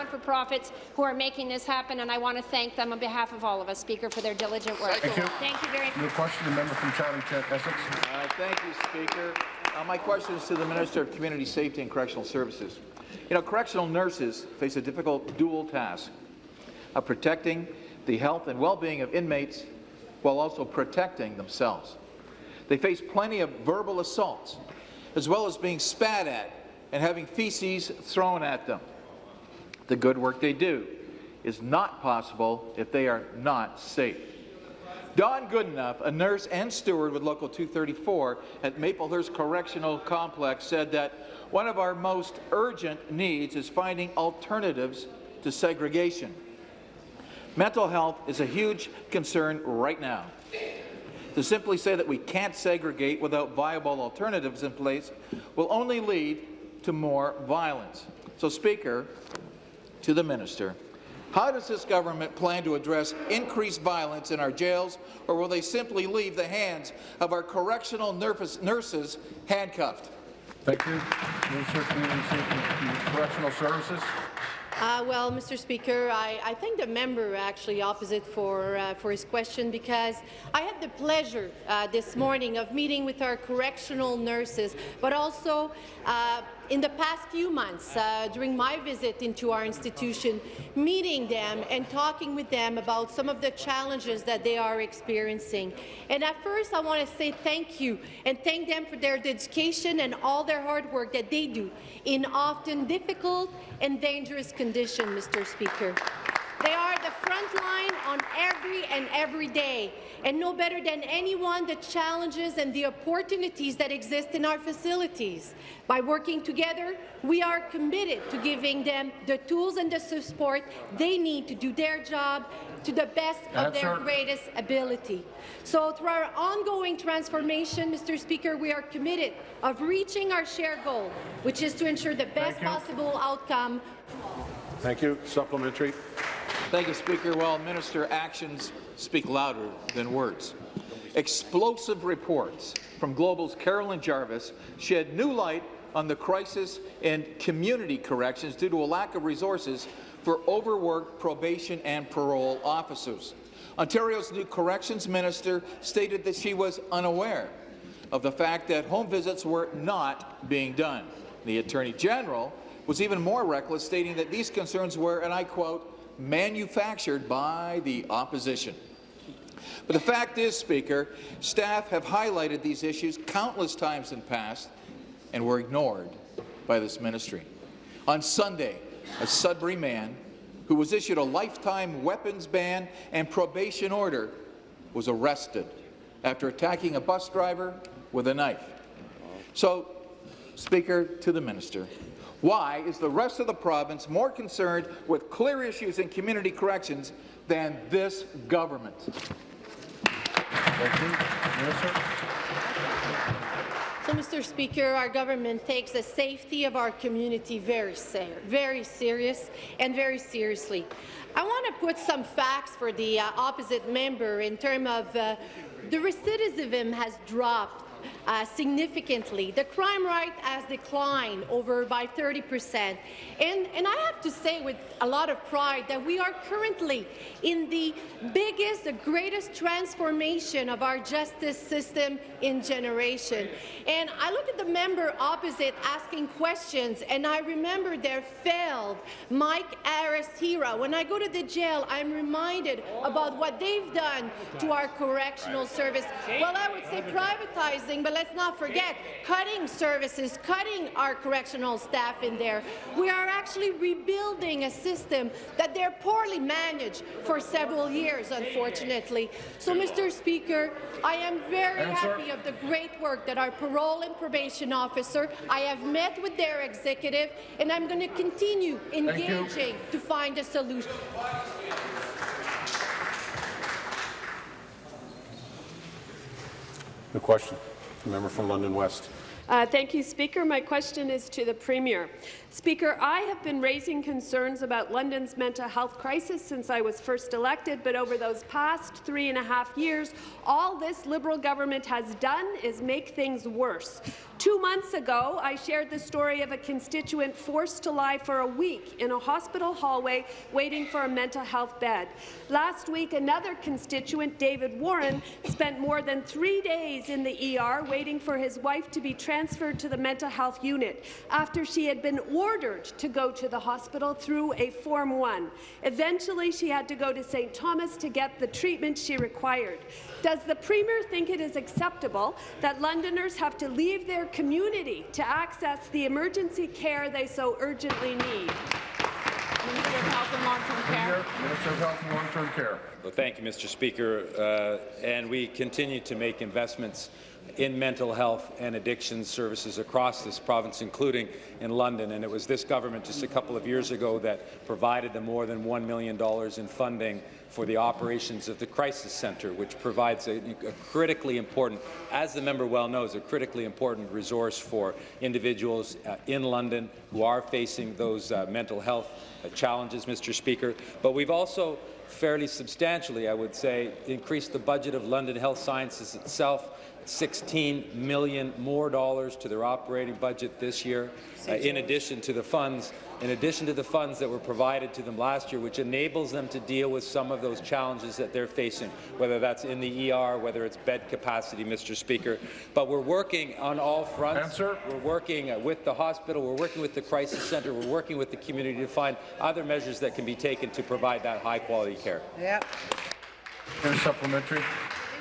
not-for-profits who are making this happen, and I want to thank them on behalf of all of us, Speaker, for their diligent work. Thank you. Thank you very much. New question, the member from Chatham, Kent, Essex. Uh, Thank you, Speaker. Uh, my question is to the Minister of Community Safety and Correctional Services. You know, correctional nurses face a difficult dual task of protecting the health and well-being of inmates while also protecting themselves. They face plenty of verbal assaults, as well as being spat at and having feces thrown at them. The good work they do is not possible if they are not safe. Dawn Goodenough, a nurse and steward with Local 234 at Maplehurst Correctional Complex, said that one of our most urgent needs is finding alternatives to segregation. Mental health is a huge concern right now. To simply say that we can't segregate without viable alternatives in place will only lead to more violence. So, Speaker, to the minister, how does this government plan to address increased violence in our jails, or will they simply leave the hands of our correctional nurses, nurses handcuffed? Thank you. Minister of Community Safety and Correctional Services. Uh, well, Mr. Speaker, I, I thank the member actually opposite for, uh, for his question because I had the pleasure uh, this morning of meeting with our correctional nurses, but also uh, in the past few months uh, during my visit into our institution, meeting them and talking with them about some of the challenges that they are experiencing. And at first, I want to say thank you and thank them for their dedication and all their hard work that they do in often difficult and dangerous conditions, Mr. Speaker. They are the front line on every and every day and know better than anyone the challenges and the opportunities that exist in our facilities. By working together, we are committed to giving them the tools and the support they need to do their job to the best of their Answer. greatest ability. So through our ongoing transformation, Mr. Speaker, we are committed of reaching our shared goal, which is to ensure the best possible outcome Thank you. Supplementary. Thank you, Speaker. Well, Minister, actions speak louder than words. Explosive reports from Global's Carolyn Jarvis shed new light on the crisis in community corrections due to a lack of resources for overworked probation and parole officers. Ontario's new corrections minister stated that she was unaware of the fact that home visits were not being done. The Attorney General was even more reckless, stating that these concerns were, and I quote, manufactured by the opposition. But the fact is, Speaker, staff have highlighted these issues countless times in the past and were ignored by this ministry. On Sunday, a Sudbury man who was issued a lifetime weapons ban and probation order was arrested after attacking a bus driver with a knife. So, Speaker, to the minister, why is the rest of the province more concerned with clear issues in community corrections than this government? Thank you. Minister. So, Mr. Speaker, our government takes the safety of our community very, ser very serious and very seriously. I want to put some facts for the uh, opposite member in terms of uh, the recidivism has dropped uh, significantly. The crime rate has declined over by 30 percent. And, and I have to say with a lot of pride that we are currently in the biggest, the greatest transformation of our justice system in generation. And I look at the member opposite asking questions, and I remember their failed Mike Harris hero. When I go to the jail, I'm reminded about what they've done to our correctional service. Well, I would say privatizing, but let's not forget cutting services, cutting our correctional staff in there. We are actually rebuilding a system that they're poorly managed for several years, unfortunately. So, Mr. Speaker, I am very Answer. happy of the great work that our parole and probation officer, I have met with their executive, and I'm going to continue engaging to find a solution. The question, member from London West. Uh, thank you, Speaker. My question is to the Premier. Speaker, I have been raising concerns about London's mental health crisis since I was first elected, but over those past three and a half years, all this Liberal government has done is make things worse. Two months ago, I shared the story of a constituent forced to lie for a week in a hospital hallway waiting for a mental health bed. Last week, another constituent, David Warren, spent more than three days in the ER waiting for his wife to be transferred to the mental health unit after she had been ordered to go to the hospital through a Form 1. Eventually, she had to go to St. Thomas to get the treatment she required. Does the Premier think it is acceptable that Londoners have to leave their community to access the emergency care they so urgently need? Minister of Health and Long-Term Care. Minister of Health and Long-Term Care. Well, thank you, Mr. Speaker. Uh, and we continue to make investments in mental health and addiction services across this province, including in London. And it was this government just a couple of years ago that provided the more than $1 million in funding for the operations of the Crisis Centre, which provides a, a, critically important, as the member well knows, a critically important resource for individuals uh, in London who are facing those uh, mental health uh, challenges, Mr. Speaker. But we've also fairly substantially, I would say, increased the budget of London Health Sciences itself 16 million more dollars to their operating budget this year, uh, in addition to the funds, in addition to the funds that were provided to them last year, which enables them to deal with some of those challenges that they're facing, whether that's in the ER, whether it's bed capacity, Mr. Speaker. But we're working on all fronts. Answer. We're working uh, with the hospital, we're working with the crisis centre, we're working with the community to find other measures that can be taken to provide that high-quality care. Yeah. And supplementary.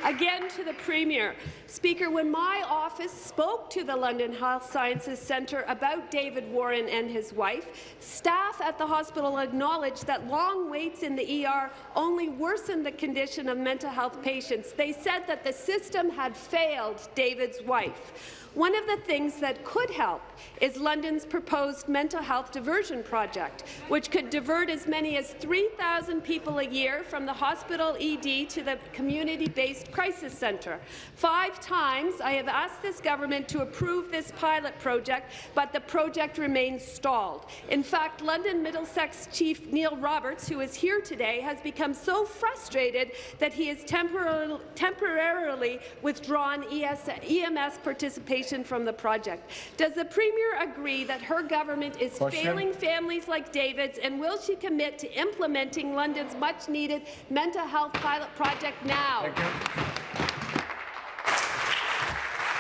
Again to the Premier. Speaker, when my office spoke to the London Health Sciences Centre about David Warren and his wife, staff at the hospital acknowledged that long waits in the ER only worsened the condition of mental health patients. They said that the system had failed David's wife. One of the things that could help is London's proposed mental health diversion project, which could divert as many as 3,000 people a year from the hospital ED to the community-based crisis centre. Five times I have asked this government to approve this pilot project, but the project remains stalled. In fact, London Middlesex Chief Neil Roberts, who is here today, has become so frustrated that he has temporarily, withdrawn EMS participation from the project. Does the Premier agree that her government is Question. failing families like David's, and will she commit to implementing London's much-needed mental health pilot project now? Thank you.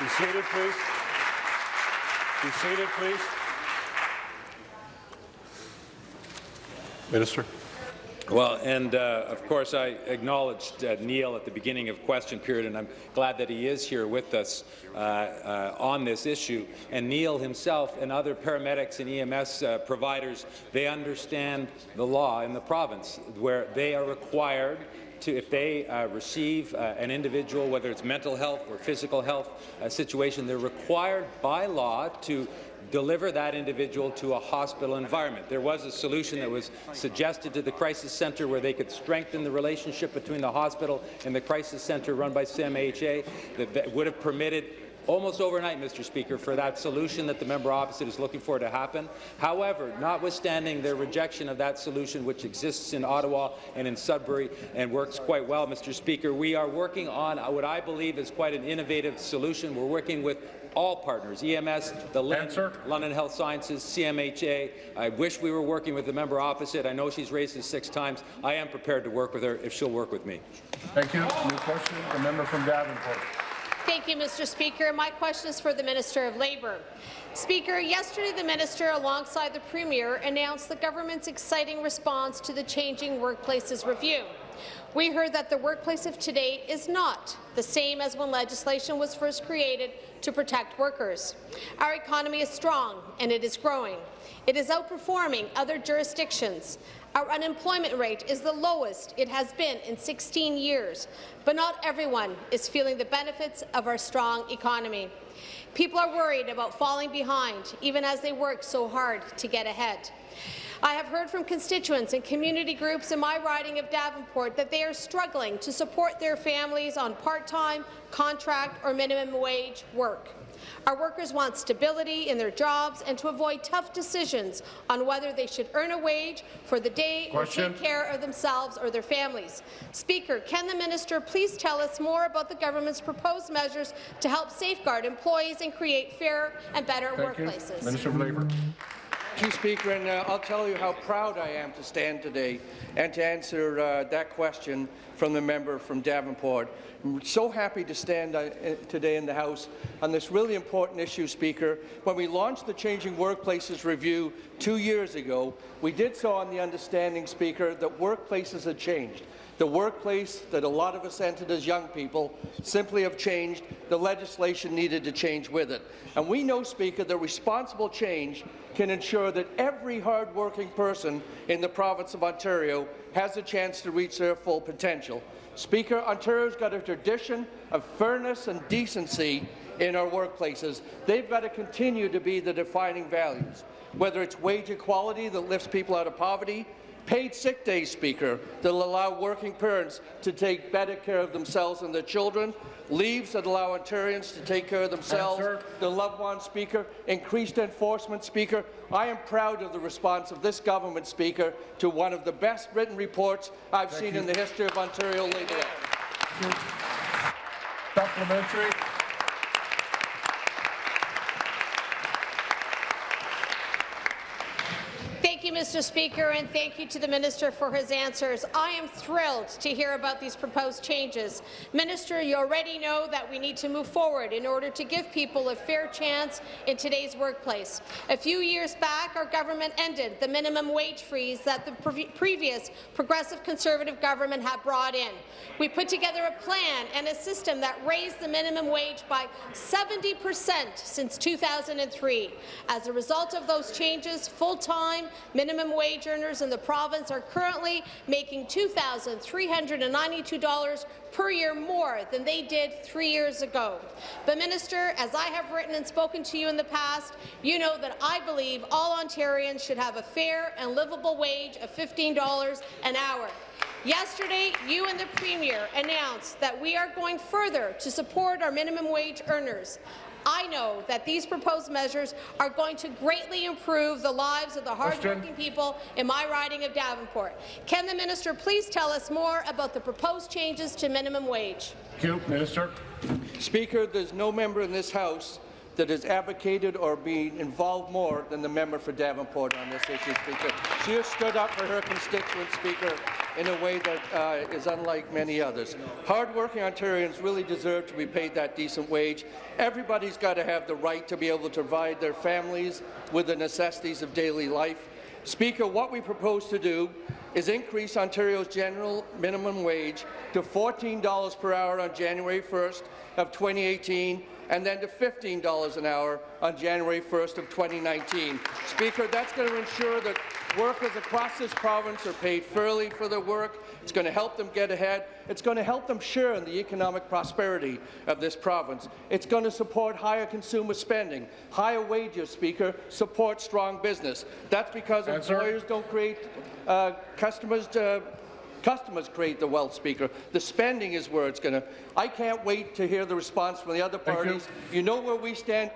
Be seated, please. Be seated, please. Minister. Well, and uh, of course, I acknowledged uh, Neil at the beginning of question period, and I'm glad that he is here with us uh, uh on this issue. And Neil himself and other paramedics and EMS uh, providers, they understand the law in the province, where they are required to, if they uh, receive uh, an individual, whether it's mental health or physical health uh, situation, they're required by law to deliver that individual to a hospital environment. There was a solution that was suggested to the crisis centre where they could strengthen the relationship between the hospital and the crisis centre run by CMHA that, that would have permitted almost overnight, Mr. Speaker, for that solution that the member opposite is looking for to happen. However, notwithstanding their rejection of that solution, which exists in Ottawa and in Sudbury and works quite well, Mr. Speaker, we are working on what I believe is quite an innovative solution. We're working with all partners, EMS, the LHIN, London Health Sciences, CMHA. I wish we were working with the member opposite. I know she's raised this six times. I am prepared to work with her if she'll work with me. Thank you. New question, the member from Davenport. Thank you, Mr. Speaker. My question is for the Minister of Labour. Speaker, yesterday the minister, alongside the Premier, announced the government's exciting response to the Changing Workplaces Review. We heard that the workplace of today is not the same as when legislation was first created to protect workers. Our economy is strong and it is growing. It is outperforming other jurisdictions. Our unemployment rate is the lowest it has been in 16 years, but not everyone is feeling the benefits of our strong economy. People are worried about falling behind, even as they work so hard to get ahead. I have heard from constituents and community groups in my riding of Davenport that they are struggling to support their families on part-time, contract or minimum wage work. Our workers want stability in their jobs and to avoid tough decisions on whether they should earn a wage for the day Question. or take care of themselves or their families. Speaker, can the minister please tell us more about the government's proposed measures to help safeguard employees and create fairer and better Thank workplaces? You. Minister of Labour. You, Speaker, and uh, I'll tell you how proud I am to stand today and to answer uh, that question from the member from Davenport. I'm so happy to stand uh, today in the House on this really important issue, Speaker. When we launched the Changing Workplaces Review two years ago, we did so on the understanding, Speaker, that workplaces had changed. The workplace that a lot of us entered as young people simply have changed. The legislation needed to change with it. And we know, Speaker, that responsible change can ensure that every hard-working person in the province of Ontario has a chance to reach their full potential. Speaker, Ontario's got a tradition of fairness and decency in our workplaces. They've got to continue to be the defining values, whether it's wage equality that lifts people out of poverty, Paid sick days, Speaker, that will allow working parents to take better care of themselves and their children, leaves that allow Ontarians to take care of themselves, their loved ones, Speaker, increased enforcement, Speaker. I am proud of the response of this government, Speaker, to one of the best written reports I've Thank seen you. in the history of Ontario Labour. Supplementary. Thank you, Mr. Speaker, and thank you to the Minister for his answers. I am thrilled to hear about these proposed changes. Minister, you already know that we need to move forward in order to give people a fair chance in today's workplace. A few years back, our government ended the minimum wage freeze that the pre previous Progressive Conservative government had brought in. We put together a plan and a system that raised the minimum wage by 70 percent since 2003. As a result of those changes, full-time Minimum wage earners in the province are currently making $2,392 per year more than they did three years ago. But, Minister, as I have written and spoken to you in the past, you know that I believe all Ontarians should have a fair and livable wage of $15 an hour. Yesterday, you and the Premier announced that we are going further to support our minimum wage earners. I know that these proposed measures are going to greatly improve the lives of the hardworking people in my riding of Davenport. Can the minister please tell us more about the proposed changes to minimum wage? Thank you, Minister. Speaker, there's no member in this House that has advocated or been involved more than the member for Davenport on this issue, Speaker. She has stood up for her constituents, Speaker, in a way that uh, is unlike many others. Hard-working Ontarians really deserve to be paid that decent wage. Everybody's got to have the right to be able to provide their families with the necessities of daily life. Speaker, what we propose to do is increase Ontario's general minimum wage to $14 per hour on January 1st of 2018 and then to $15 an hour on January 1st of 2019. Speaker, that's going to ensure that workers across this province are paid fairly for their work. It's going to help them get ahead. It's going to help them share in the economic prosperity of this province. It's going to support higher consumer spending. Higher wages, Speaker, support strong business. That's because Answer. employers don't create uh, customers to Customers create the wealth, Speaker. The spending is where it's going to. I can't wait to hear the response from the other parties. You. know where we stand.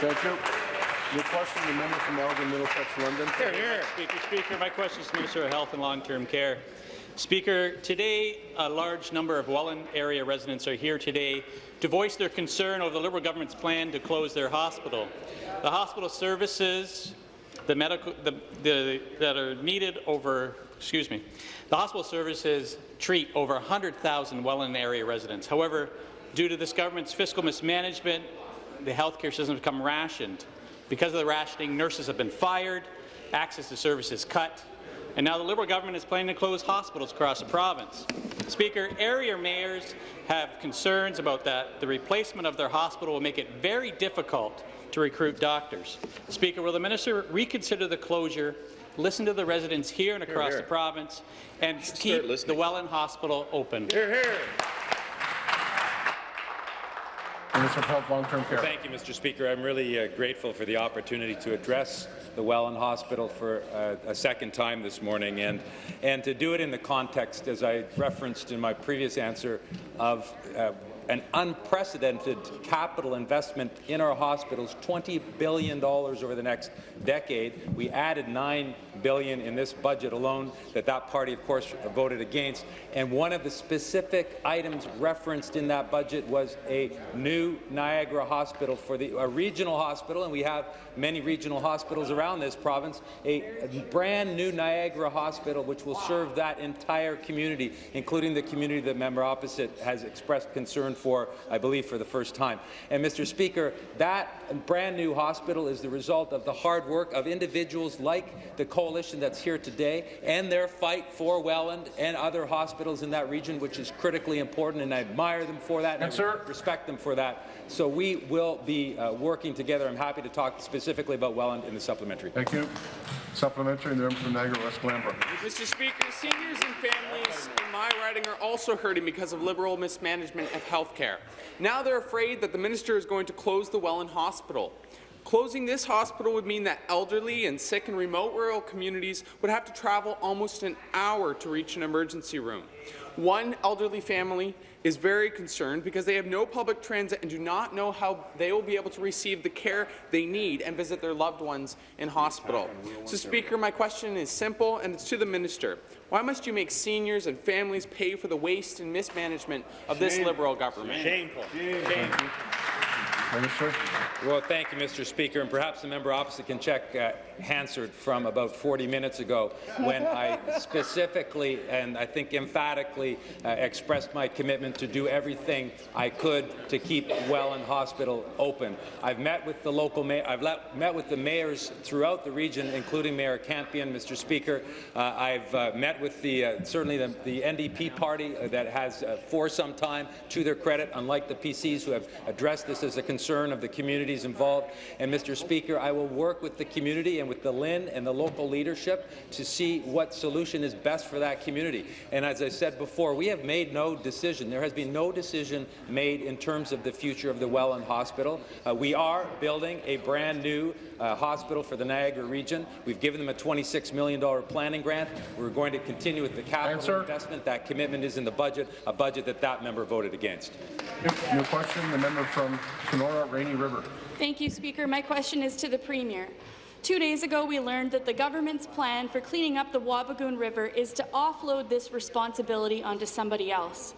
Thank you. Your question, the member from Elgin, Middlesex, London. Here, here. Speaker, Speaker, my question is to Minister of Health and Long-Term Care. Speaker, today a large number of Welland area residents are here today to voice their concern over the Liberal government's plan to close their hospital. The hospital services the medical, the, the, that are needed over, excuse me, the hospital services treat over 100,000 Welland area residents. However, due to this government's fiscal mismanagement, the healthcare system has become rationed. Because of the rationing, nurses have been fired, access to services cut, and now the Liberal government is planning to close hospitals across the province. Speaker, area mayors have concerns about that. The replacement of their hospital will make it very difficult to recruit doctors. Speaker, will the minister reconsider the closure, listen to the residents here and across here, here. the province, and keep the Welland Hospital open? Here, here. Minister of Health, Long-Term Care. Thank you, Mr. Speaker. I'm really uh, grateful for the opportunity to address the Welland Hospital for a second time this morning, and and to do it in the context, as I referenced in my previous answer, of uh, an unprecedented capital investment in our hospitals, $20 billion over the next decade. We added $9 billion in this budget alone that that party, of course, voted against. And one of the specific items referenced in that budget was a new Niagara hospital for the a regional hospital, and we have many regional hospitals around this province, a, brand new Niagara hospital which will serve that entire community, including the community that member opposite has expressed concern for, I believe, for the first time. And, Mr. Speaker, that brand new hospital is the result of the hard work of individuals like the coalition that's here today and their fight for Welland and other hospitals in that region, which is critically important, and I admire them for that, and yes, I respect them for that. So we will be uh, working together. I'm happy to talk specifically about Welland in the supplementary. Thank you. Supplementary, the member from Niagara West Glanbrook. Mr. Speaker, seniors and families in my riding are also hurting because of Liberal mismanagement of health care. Now they're afraid that the minister is going to close the Welland Hospital. Closing this hospital would mean that elderly and sick in remote rural communities would have to travel almost an hour to reach an emergency room. One elderly family is very concerned because they have no public transit and do not know how they will be able to receive the care they need and visit their loved ones in hospital. So, Speaker, my question is simple, and it's to the minister. Why must you make seniors and families pay for the waste and mismanagement of this Liberal government? Shameful. Shameful. Minister. Well, thank you, Mr. Speaker, and perhaps the member opposite can check uh, Hansard from about 40 minutes ago when I specifically and I think emphatically uh, expressed my commitment to do everything I could to keep Welland Hospital open. I've met with the local mayor. I've met with the mayors throughout the region, including Mayor Campion, Mr. Speaker. Uh, I've uh, met with the uh, certainly the, the, NDP party that has, uh, for some time, to their credit, unlike the PCs who have addressed this as a concern concern of the communities involved. And, Mr. Speaker, I will work with the community and with the LHIN and the local leadership to see what solution is best for that community. And as I said before, we have made no decision. There has been no decision made in terms of the future of the Welland Hospital. Uh, we are building a brand new uh, hospital for the Niagara region. We've given them a $26 million planning grant. We're going to continue with the capital Answer. investment. That commitment is in the budget, a budget that that member voted against. New question, the member from Rainy River. Thank you, Speaker. My question is to the Premier. Two days ago, we learned that the government's plan for cleaning up the Wabigoon River is to offload this responsibility onto somebody else.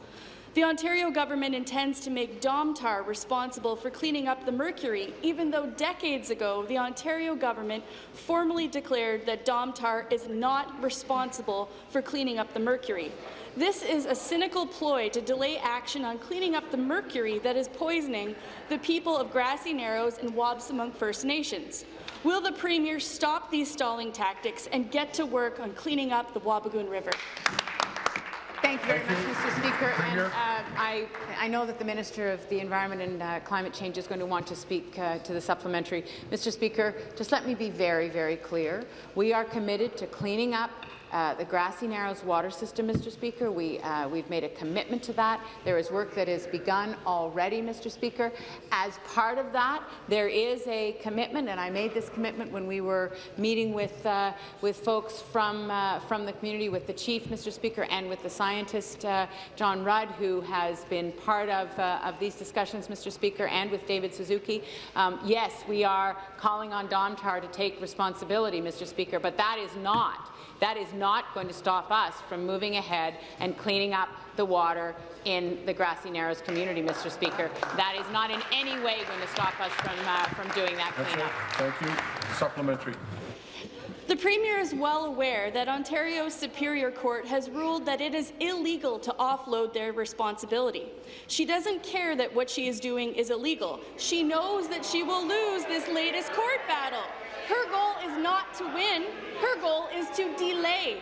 The Ontario government intends to make Domtar responsible for cleaning up the mercury, even though decades ago the Ontario government formally declared that Domtar is not responsible for cleaning up the mercury. This is a cynical ploy to delay action on cleaning up the mercury that is poisoning the people of Grassy Narrows and Wabaseemoong First Nations. Will the Premier stop these stalling tactics and get to work on cleaning up the Wabigoon River? Thank you very Thank much, you. Mr. Speaker. And, uh, I, I, know that the Minister of the Environment and uh, Climate Change is going to want to speak uh, to the supplementary. Mr. Speaker, just let me be very, very clear. We are committed to cleaning up uh, the Grassy Narrows water system, Mr. Speaker. We, uh, we've made a commitment to that. There is work that has begun already, Mr. Speaker. As part of that, there is a commitment, and I made this commitment when we were meeting with, uh, with folks from, uh, from the community, with the chief, Mr. Speaker, and with the scientist, uh, John Rudd, who has been part of, of these discussions, Mr. Speaker, and with David Suzuki. Um, yes, we are calling on Domtar to take responsibility, Mr. Speaker, but that is not that is not going to stop us from moving ahead and cleaning up the water in the Grassy Narrows community, Mr. Speaker. That is not in any way going to stop us from, uh, from doing that That's cleanup. it. Thank you. Supplementary. The Premier is well aware that Ontario's Superior Court has ruled that it is illegal to offload their responsibility. She doesn't care that what she is doing is illegal. She knows that she will lose this latest court battle. Her goal is not to win. Her goal is to delay.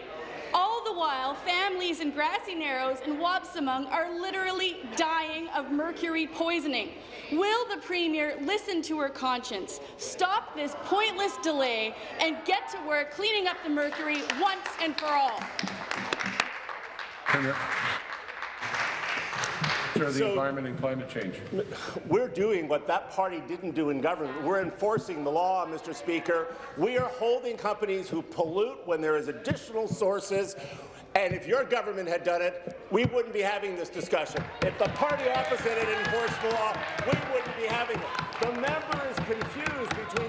All the while, families in Grassy Narrows and Wabaseemoong are literally dying of mercury poisoning. Will the Premier listen to her conscience, stop this pointless delay, and get to work cleaning up the mercury once and for all? Premier. Sir, the So- environment and climate change. We're doing what that party didn't do in government. We're enforcing the law, Mr. Speaker. We are holding companies who pollute when there is additional sources. And if your government had done it, we wouldn't be having this discussion. If the party opposite had enforced the law, we wouldn't be having it. The member is confused between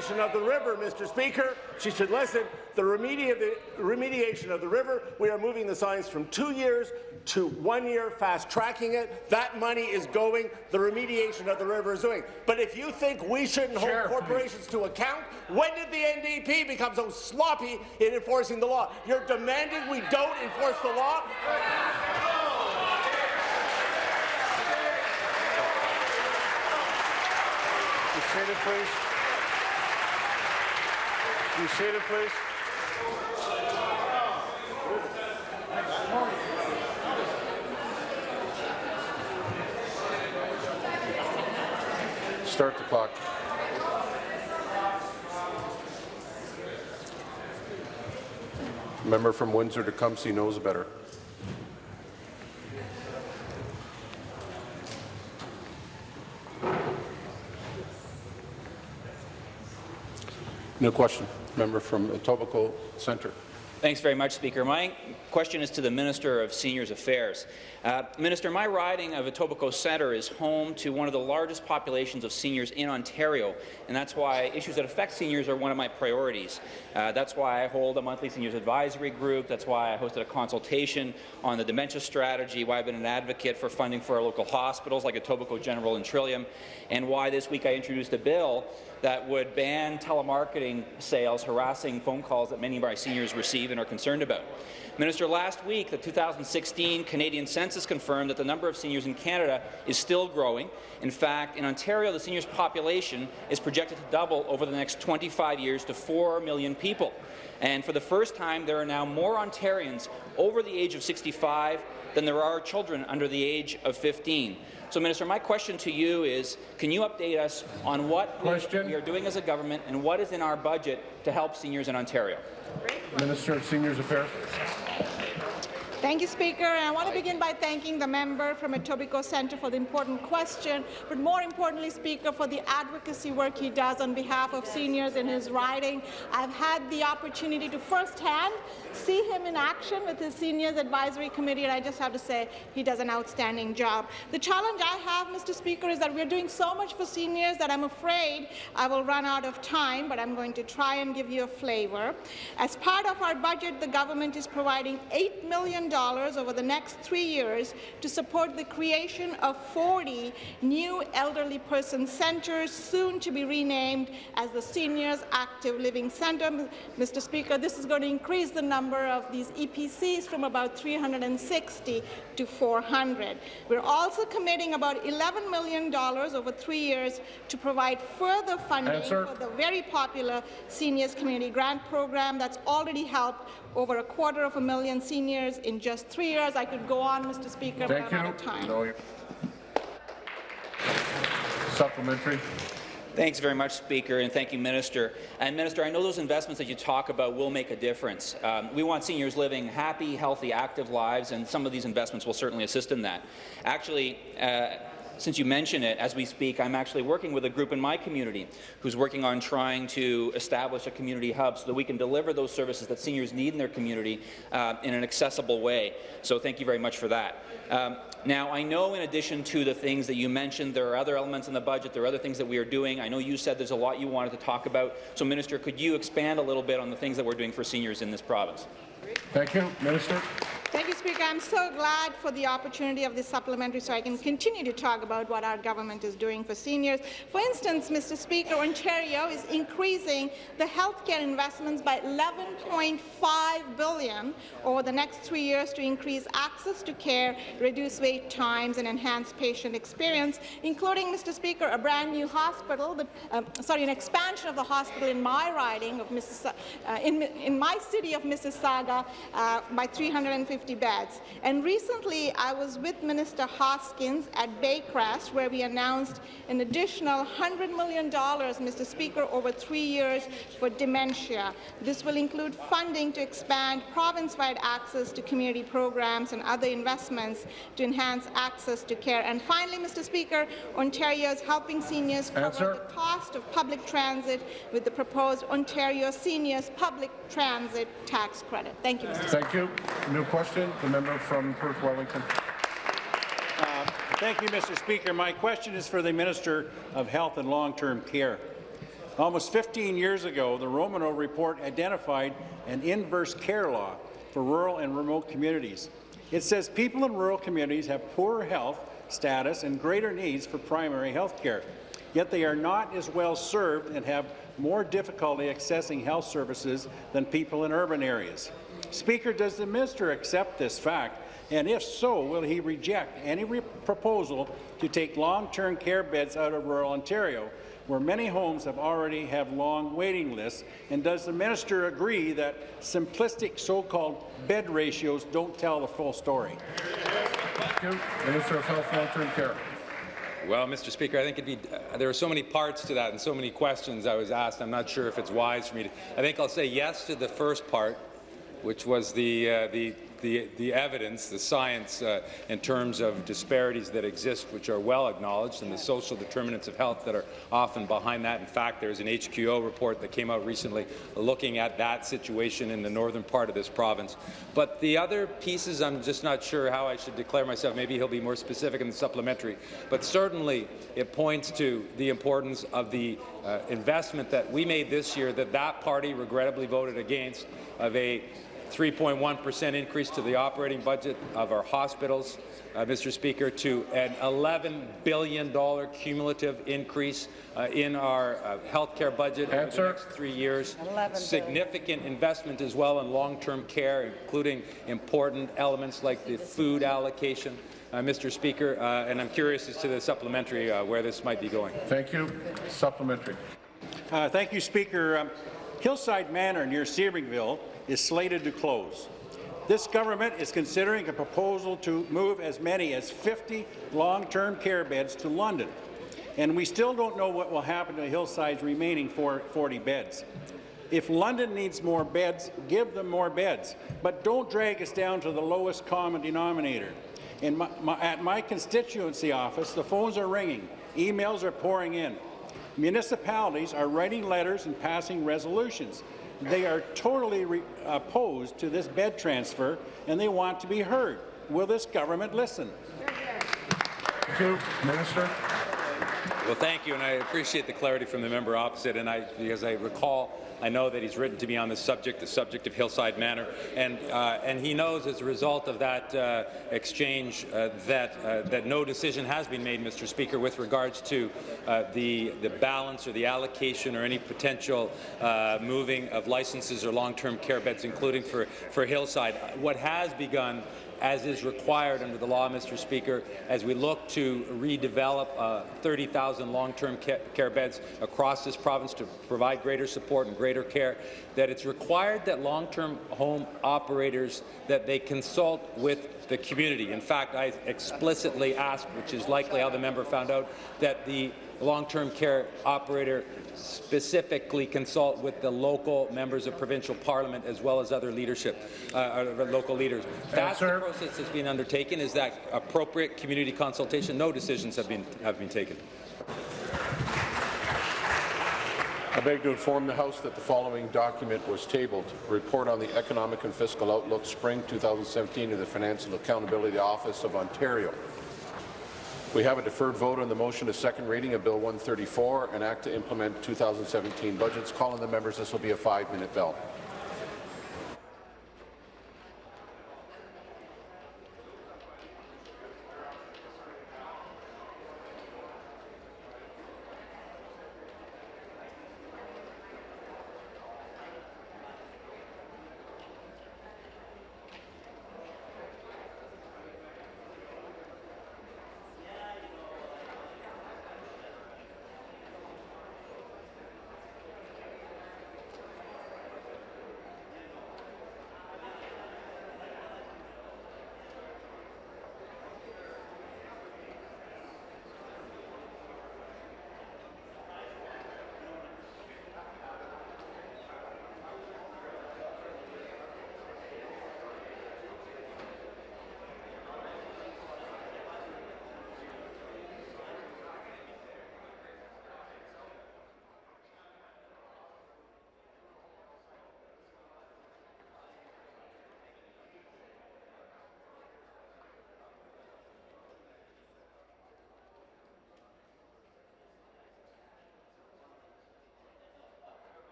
remediation of the river, Mr. Speaker. She should listen. The, remedi the remediation of the river, we are moving the signs from two years to one year, fast-tracking it. That money is going. The remediation of the river is doing. But if you think we shouldn't hold corporations to account, when did the NDP become so sloppy in enforcing the law? You're demanding we don't enforce the law? Seated, please. Be seated, please. Start the clock. Member from Windsor Tecumseh knows better. No question. Member from Etobicoke Centre. Thanks very much, Speaker. My question is to the Minister of Seniors Affairs. Uh, Minister, my riding of Etobicoke Centre is home to one of the largest populations of seniors in Ontario, and that's why issues that affect seniors are one of my priorities. Uh, that's why I hold a monthly seniors advisory group. That's why I hosted a consultation on the dementia strategy, why I've been an advocate for funding for our local hospitals like Etobicoke General and Trillium, and why this week I introduced a bill that would ban telemarketing sales, harassing phone calls that many of our seniors receive and are concerned about. Minister, last week, the 2016 Canadian census confirmed that the number of seniors in Canada is still growing. In fact, in Ontario, the seniors population is projected to double over the next 25 years to 4 million people. And for the first time, there are now more Ontarians over the age of 65 than there are children under the age of 15. So, Minister, my question to you is, can you update us on what we we are doing as a government and what is in our budget to help seniors in Ontario? Minister of Seniors Affairs. Thank you, Speaker. And I want to begin by thanking the member from Etobicoke Centre for the important question, but more importantly, Speaker, for the advocacy work he does on behalf of seniors in his riding. I've had the opportunity to firsthand see him in action with his Seniors Advisory Committee, and I just have to say he does an outstanding job. The challenge I have, Mr. Speaker, is that we're doing so much for seniors that I'm afraid I will run out of time, but I'm going to try and give you a flavor. As part of our budget, the government is providing $8 million over the next three years to support the creation of 40 new elderly person centres, soon to be renamed as the Seniors Active Living Centre. Mr. Speaker, this is going to increase the number of these EPCs from about 360 to 400. We're also committing about $11 million over three years to provide further funding Answer. for the very popular Seniors Community Grant Program that's already helped over a quarter of a million seniors in just three years. I could go on, Mr. Speaker, but Thank I'm you. out of time. No, Supplementary. Thanks very much, Speaker, and thank you, Minister. And Minister, I know those investments that you talk about will make a difference. Um, we want seniors living happy, healthy, active lives, and some of these investments will certainly assist in that. Actually, uh, since you mention it, as we speak, I'm actually working with a group in my community who's working on trying to establish a community hub so that we can deliver those services that seniors need in their community uh, in an accessible way. So thank you very much for that. Um, now, I know in addition to the things that you mentioned, there are other elements in the budget, there are other things that we are doing. I know you said there's a lot you wanted to talk about. So, Minister, could you expand a little bit on the things that we're doing for seniors in this province? Thank you. Minister. Thank you, Speaker. I'm so glad for the opportunity of this supplementary so I can continue to talk about what our government is doing for seniors. For instance, Mr. Speaker, Ontario is increasing the healthcare investments by 11.5 billion over the next three years to increase access to care, reduce wait times, and enhance patient experience, including, Mr. Speaker, a brand new hospital, the, um, sorry, an expansion of the hospital in my riding of. Uh, in, in my city of Mississauga uh, by 350 50 beds. And recently, I was with Minister Hoskins at Baycrest, where we announced an additional $100 million, Mr. Speaker, over three years for dementia. This will include funding to expand province-wide access to community programs and other investments to enhance access to care. And finally, Mr. Speaker, Ontario is helping seniors cover Answer. the cost of public transit with the proposed Ontario Seniors Public Transit Tax Credit. Thank you, Mr. Speaker. Thank you. New question, the member from Perth Wellington. Uh, Thank you, Mr. Speaker. My question is for the Minister of Health and Long-Term Care. Almost 15 years ago, the Romanow Report identified an inverse care law for rural and remote communities. It says people in rural communities have poorer health status and greater needs for primary health care, yet they are not as well served and have more difficulty accessing health services than people in urban areas. Speaker, does the minister accept this fact? And if so, will he reject any proposal to take long-term care beds out of rural Ontario, where many homes have already have long waiting lists? And does the minister agree that simplistic so-called bed ratios don't tell the full story? Thank you. Minister of Health and Long-Term Care. Well, Mr. Speaker, I think it'd be, uh, there are so many parts to that and so many questions I was asked. I'm not sure if it's wise for me to. I think I'll say yes to the first part, which was the, uh, the, the, the, evidence, the science uh, in terms of disparities that exist, which are well acknowledged, and the social determinants of health that are often behind that. In fact, there's an HQO report that came out recently looking at that situation in the northern part of this province. But the other pieces, I'm just not sure how I should declare myself. Maybe he'll be more specific in the supplementary. But certainly, it points to the importance of the uh, investment that we made this year that that party regrettably voted against of a 3.1% increase to the operating budget of our hospitals, uh, Mr. Speaker, to an $11 billion cumulative increase uh, in our uh, health care budget Answer. over the next three years. Significant investment as well in long-term care, including important elements like the food allocation. Uh, Mr. Speaker, uh, and I'm curious as to the supplementary uh, where this might be going. Thank you. Supplementary. thank you, Speaker. Um, Hillside Manor near Sebringville is slated to close. This government is considering a proposal to move as many as 50 long-term care beds to London, and we still don't know what will happen to Hillside's remaining 40 beds. If London needs more beds, give them more beds, but don't drag us down to the lowest common denominator. My, my, at my constituency office, the phones are ringing, emails are pouring in. Municipalities are writing letters and passing resolutions. They are totally opposed to this bed transfer, and they want to be heard. Will this government listen? Thank you. Minister. Well, thank you, and I appreciate the clarity from the member opposite. And I, as I recall, I know that he's written to me on this subject, the subject of Hillside Manor, and uh, and he knows as a result of that uh, exchange uh, that uh, that no decision has been made, Mr. Speaker, with regards to uh, the the balance or the allocation or any potential uh, moving of licenses or long-term care beds, including for for Hillside. What has begun as is required under the law, Mr. Speaker, as we look to redevelop uh, 30,000 long-term care beds across this province to provide greater support and greater care, that it's required that long-term home operators that they consult with the community. In fact, I explicitly asked, which is likely how the member found out, that the long-term care operator specifically consult with the local members of provincial parliament as well as other leadership, uh, local leaders. That's the process that's been undertaken. Is that appropriate community consultation? No decisions have been have been taken. I beg to inform the House that the following document was tabled. Report on the Economic and Fiscal Outlook Spring 2017 of the Financial Accountability Office of Ontario. We have a deferred vote on the motion to second reading of Bill 134, an act to implement 2017 budgets. Calling the members, this will be a five-minute bell.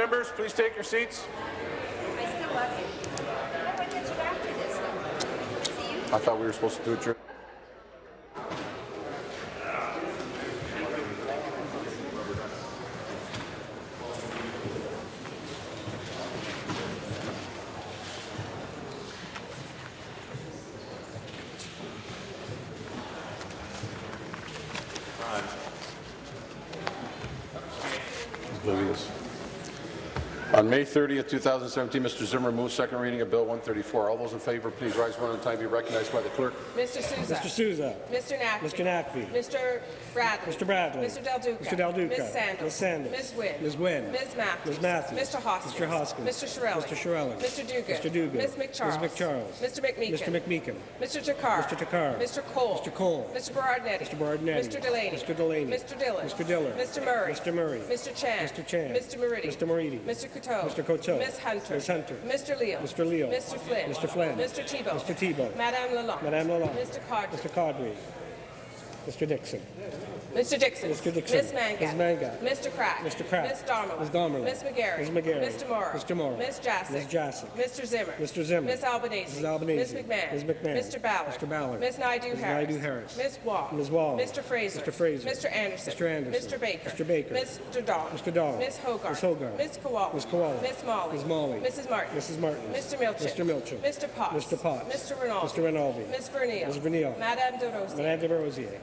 Members, please take your seats. I thought we were supposed to do it. during- Oblivious. On May 30th, 2017, Mr. Zimmer moved second reading of Bill 134. All those in favour, please rise one at a time. Be recognized by the clerk. Mr. Sousa. Mr. Sousa. Mr. Naqvi. Mr. Naqvi. Mr. Bradley. Mr. Bradley. Mr. Del Duca. Mr. Del Duca. Ms. Sandals. Ms. Sandals. Ms. Wynne. Ms. Wynne. Ms. Matthews. Ms. Matthews. Mr. Hoskins. Mr. Hoskins. Mr. Chiarelli. Mr. Chiarelli. Mr. Duguid. Mr. Duguid. Ms. McCharles. Ms. McCharles. Mr. McMeekin. Mr. McMeekin. Mr. Takhar. Mr. Takhar. Mr. Colle. Mr. Colle. Mr. Berardinetti. Mr. Berardinetti. Mr. Delaney. Mr. Delaney. Mr. Dhillon. Mr. Dhillon. Mr. Murray. Mr. Murray. Mr. Chan. Mr. Chan. Mr. Moridi. Mr. Moridi. Mr. Coteau. Mr. Coteau. Ms. Hunter. Ms. Hunter. Mr. Leal. Mr. Leal. Mr. Flynn. Mr. Flynn. Mr. Thibeault. Mr. Thibeault. Madame Lalonde. Madame Lalonde. Mr. Qaadri. Mr. Qaadri. Mr. Dickson. Mr. Dickson. Mr. Dickson. Ms. Mangat. Ms. Mangat. Mr. Crack. Mr. Crack. Ms. Damerla. Ms. Damerla. Ms. McGarry. Ms. McGarry. Mr. Mauro. Mr. Mauro. Ms. Jaczek. Ms. Jaczek. Mr. Zimmer. Mr. Zimmer. Ms. Albanese. Ms. Albanese. Ms. McMahon. Ms. McMahon. Mr. Ballard. Mr. Ballard. Ms. Naidoo Ms. Harris. Naidoo Harris. Ms. Wall. Ms. Wall. Mr. Fraser. Mr. Fraser. Mr. Anderson. Mr. Anderson. Mr. Baker. Mr. Baker. Mr. Dahl. Mr. Dahl. Ms. Hogarth. Ms. Hogarth. Ms. Kiwala. Ms. Kiwala. Ms. Malhi. Ms. Malhi. Mrs. Martin. Mrs. Martin. Mr. Milczyn. Mr. Milczyn. Mr. Potts. Mr. Potts. Mr. Rinaldi. Mr. Rinaldi. Ms. Vernile. Ms. Vernile. Madame Des Rosiers. Madame Des Rosiers.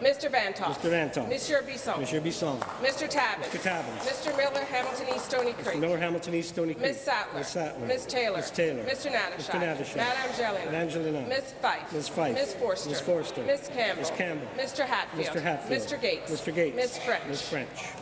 Mr. Vanthof. Mr. Vanthof. Monsieur Bisson. Monsieur Bisson. Mr. Tabuns. Mr. Tabuns. Mr. Miller, Hamilton East, Stoney Creek. Mr. Miller, Hamilton East, Stoney Creek. Ms. Sattler. Ms. Sattler. Ms. Taylor. Ms. Taylor. Mr. Natyshak. Mr. Natyshak. Madame Angelina. Madame Angelina. Ms. Fife. Ms. Fife. Ms. Forster. Ms. Forster. Ms. Campbell. Ms. Campbell. Mr. Hatfield. Mr. Hatfield. Mr. Gates. Mr. Gates. Ms. French. Ms. French.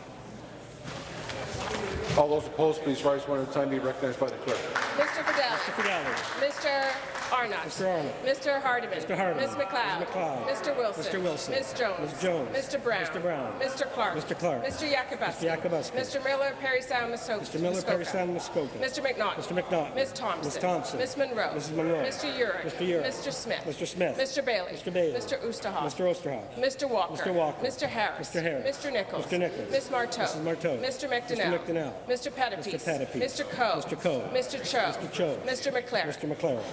All those opposed, please rise one at a time. Be recognized by the clerk. Mr. Fedeli. Mr. Fedeli. Mr. Arnott. Mr. Arnott. Mr. Hardeman. Mr. Hardeman. Ms. MacLeod. Ms. MacLeod. Mr. Wilson. Mr. Wilson. Ms. Jones. Ms. Jones. Mr. Brown. Mr. Brown. Mr. Clark. Mr. Clark. Mr. Yakabuski. Mr. Yakabuski. Mr. Miller, Parry Sound, Muskoka. Mr. Miller, Parry Sound, Muskoka. Mr. McNaughton. Mr. McNaughton. Ms. Thompson. Ms. Thompson. Ms. Munro. Mrs. Munro. Mr. Yurek. Mr. Yurek. Mr. Smith. Mr. Smith. Mr. Bailey. Mr. Bailey. Mr. Oosterhoff. Mr. Oosterhoff. Mr. Walker. Mr. Walker. Mr. Harris. Mr. Harris. Mr. Nicholls. Mr. Nicholls. Ms. Martow. Mrs. Martow. Mr. McDonell. Mr. McDonell. Mr. Pettapiece. Mr. Pettapiece. Mr. Coe. Mr. Coe. Mr. Cho. Mr. Cho. Mr. MacLaren. Mr. MacLaren.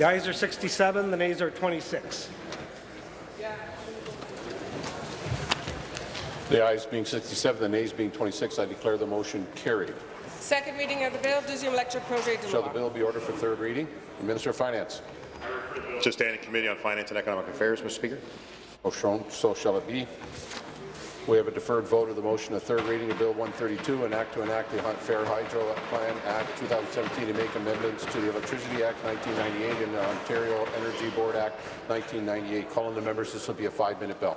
The ayes are 67, the nays are 26. The ayes being 67, the nays being 26, I declare the motion carried. Second reading of the bill, deuxième lecture, projet de Shall the bill be ordered for third reading? The Minister of Finance. To stand in Committee on Finance and Economic Affairs, Mr. Speaker. Oh, so shown, so shall it be. We have a deferred vote of the motion of third reading of Bill 132, an act to enact the Fair Hydro Plan Act 2017 to make amendments to the Electricity Act 1998 and the Ontario Energy Board Act 1998. Calling the members, this will be a five-minute bill.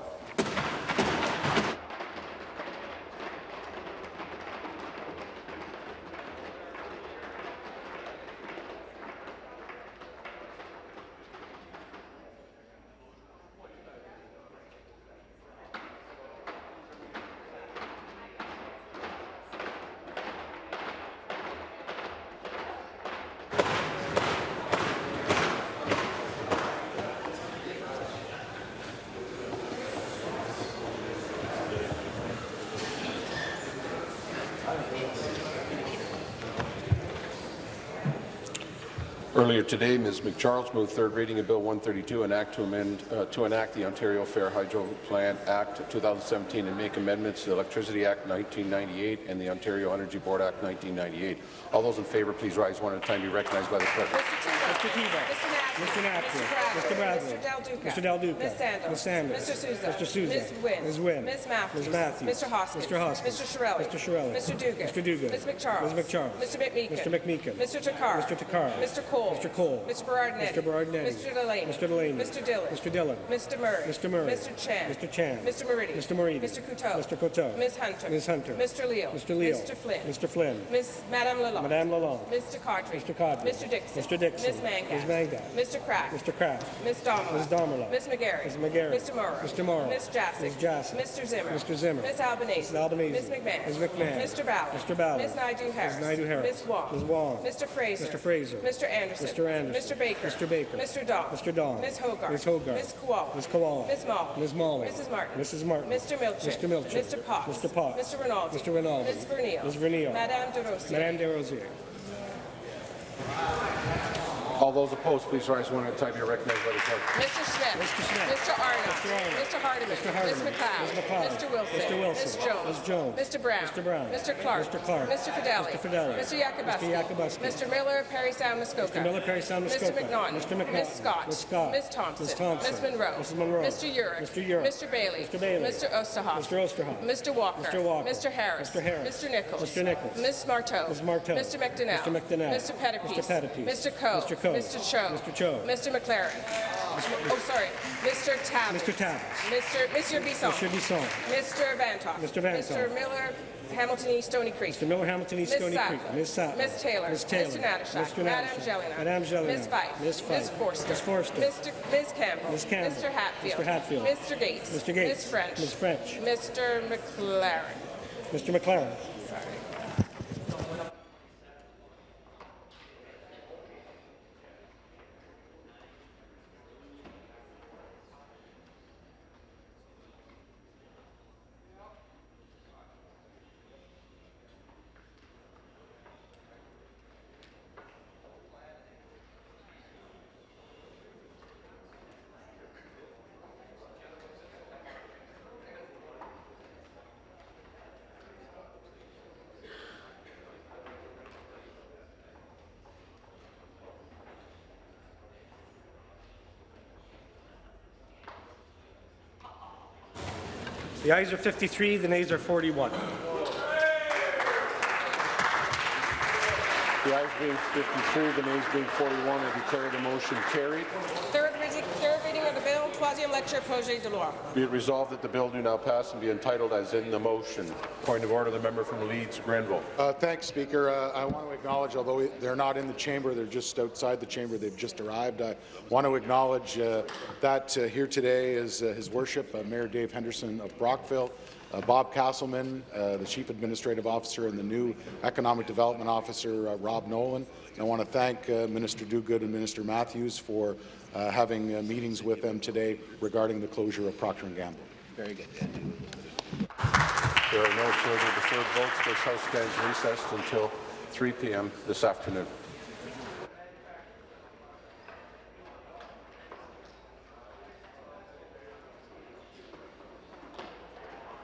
Earlier today, Ms. McCharles moved third reading of Bill 132, an act to amend uh, to enact the Ontario Fair Hydro Plan Act 2017 and make amendments to the Electricity Act 1998 and the Ontario Energy Board Act 1998. All those in favour, please rise one at a time. Be recognized by the clerk. Mr. Thibeault. Mr. Knapfield. Mr. Bradley. Mr. Del Duca. Mr. Del Duca. Ms. Sandals. Ms. Sanders. Mr. Sousa. Mr. Sousa. Ms. Wynne. Ms. Wynne. Ms. Matthews. Ms. Matthews. Mr. Hoskins. Mr. Hoskins. Mr. Chiarelli. Mr. Chiarelli. Mr. Duguid. Mr. Duguid. Ms. McCharles. Ms. McCharles. Mr. McMeekin. Mr. McMeekin. Mr. Takhar. Mr. Takhar. Mr. Colle. Mr. Colle. Mr. Berardinetti. Mr. Berardinetti. Mr. Delaney. Mr. Delaney. Mr. Dhillon. Mr. Dhillon. Mr. Murray. Mr. Murray. Mr. Chan. Mr. Chan. Mr. Moridi. Mr. Moridi. Mr. Coteau. Mr. Coteau. Ms. Hunter. Ms. Hunter. Mr. Leal. Mr. Leal. Mr. Flynn. Mr. Flynn. Ms. Madame Lalonde. Madame Lalonde. Mr. Qaadri. Mr. Qaadri. Mr. Dickson. Mr. Dickson. Ms. Mangat. Ms. Mangat. Mr. Crack. Mr. Kraft. Ms. Damerla. Ms. Damerla. Ms. McGarry. Ms. McGarry. Mr. Mauro. Mr. Mauro. Ms. Jaczek. Ms. Jaczek. Mr. Zimmer. Mr. Zimmer. Ms. Albanese. Ms. Albanese. Ms. McMahon. Ms. McMahon. Mr. Ballard. Mr. Ballard. Ms. Naidoo Harris. Ms. Naidoo Harris. Ms. Wong. Ms. Wong. Mr. Fraser. Mr. Fraser. Mr. Anderson. Mr. Anderson. Mr. Baker. Mr. Baker. Mr. Dawn. Mr. Dawn. Ms. Hogarth. Ms. Hogarth. Ms. Kiwala. Ms. Kiwala. Ms. Malhi. Ms. Malhi. Mrs. Martin. Mrs. Martin. Mr. Milczyn. Mr. Milczyn. Mr. Potts. Mr. Potts. Mr. Rinaldi. Mr. Rinaldi. Ms. Vernile. Ms. Vernile. Madame Des Rosiers. Madame Desrosiers. All those opposed, please rise one at a time. You're recognized by the clerk. Mr. Smith. Mr. Smith. Mr. Arnott. Mr. Arnott. Mr. Hardeman. Mr. Ms. MacLeod. Ms. MacLeod. Mr. Wilson. Mr. Wilson. Ms. Jones. Ms. Jones. Mr. Brown. Mr. Brown. Mr. Clark. Mr. Clark. Mr. Fedeli. Mr. Fedeli. Mr. Yakabuski. Mr. Yakabuski. Mr. Miller, Parry Sound, Muskoka. Mr. Miller, Parry Sound, Mr. McNaughton. Mr. McNaughton. Ms. Scott. Ms. Scott. Ms. Thompson. Ms. Thompson. Ms. Munro. Mrs. Munro. Mr. Yurek. Mr. Yurek. Mr. Bailey. Mr. Bailey. Mr. Oosterhoff. Mr. Oosterhoff. Mr. Walker. Mr. Walker. Mr. Harris. Mr. Harris. Mr. Nicholls. Mr. Nicholls. Ms. Martow. Ms. Martow. Mr. McDonell. Mr. McDonell. Mr. Pettapiece. Mr. Pettapiece. Mr. Coe. Mr. Coe. Mr. Cho. Mr. Cho. Mr. MacLaren. Oh, sorry. Mr. Tabuns. Mr. Tabuns. Mr. Monsieur Bisson. Mr. Bisson. Mr. Vanthof. Mr. Vanthof. Mr. Miller, Hamilton East, Stoney Creek. Mr. Miller, Hamilton East, Ms. Stony. Creek. Ms. Sattler. Ms. Taylor. Ms. Taylor. Mr. Natyshak. Mr. Natyshak. Gélinas. Madame Gélinas. Ms. Fife. Ms. Fife. Ms. Forster. Ms. Forster. Mr. Ms. Campbell. Ms. Campbell. Mr. Hatfield. Mr. Hatfield. Mr. Gates. Mr. Gates. Ms. French. Ms. French. Mr. MacLaren. Mr. MacLaren. The ayes are 53, the nays are 41. The ayes being 53, the nays being 41, I declare the motion carried. Third reading, third reading of troisième lecture, projet de loi. Be it resolved that the bill do now pass and be entitled as in the motion. Point of order, the member from Leeds, Grenville. Uh, thanks, Speaker. Uh, I want to acknowledge, although they're not in the chamber, they're just outside the chamber, they've just arrived. I want to acknowledge uh, that uh, here today is uh, His Worship, uh, Mayor Dave Henderson of Brockville, uh, Bob Casselman, uh, the Chief Administrative Officer, and the new Economic Development Officer, uh, Rob Nolan. And I want to thank uh, Minister Duguid and Minister Matthews for uh, having uh, meetings with them today regarding the closure of Procter & Gamble. Very good. There are no further deferred votes. This House stands recessed until 3 p.m. this afternoon.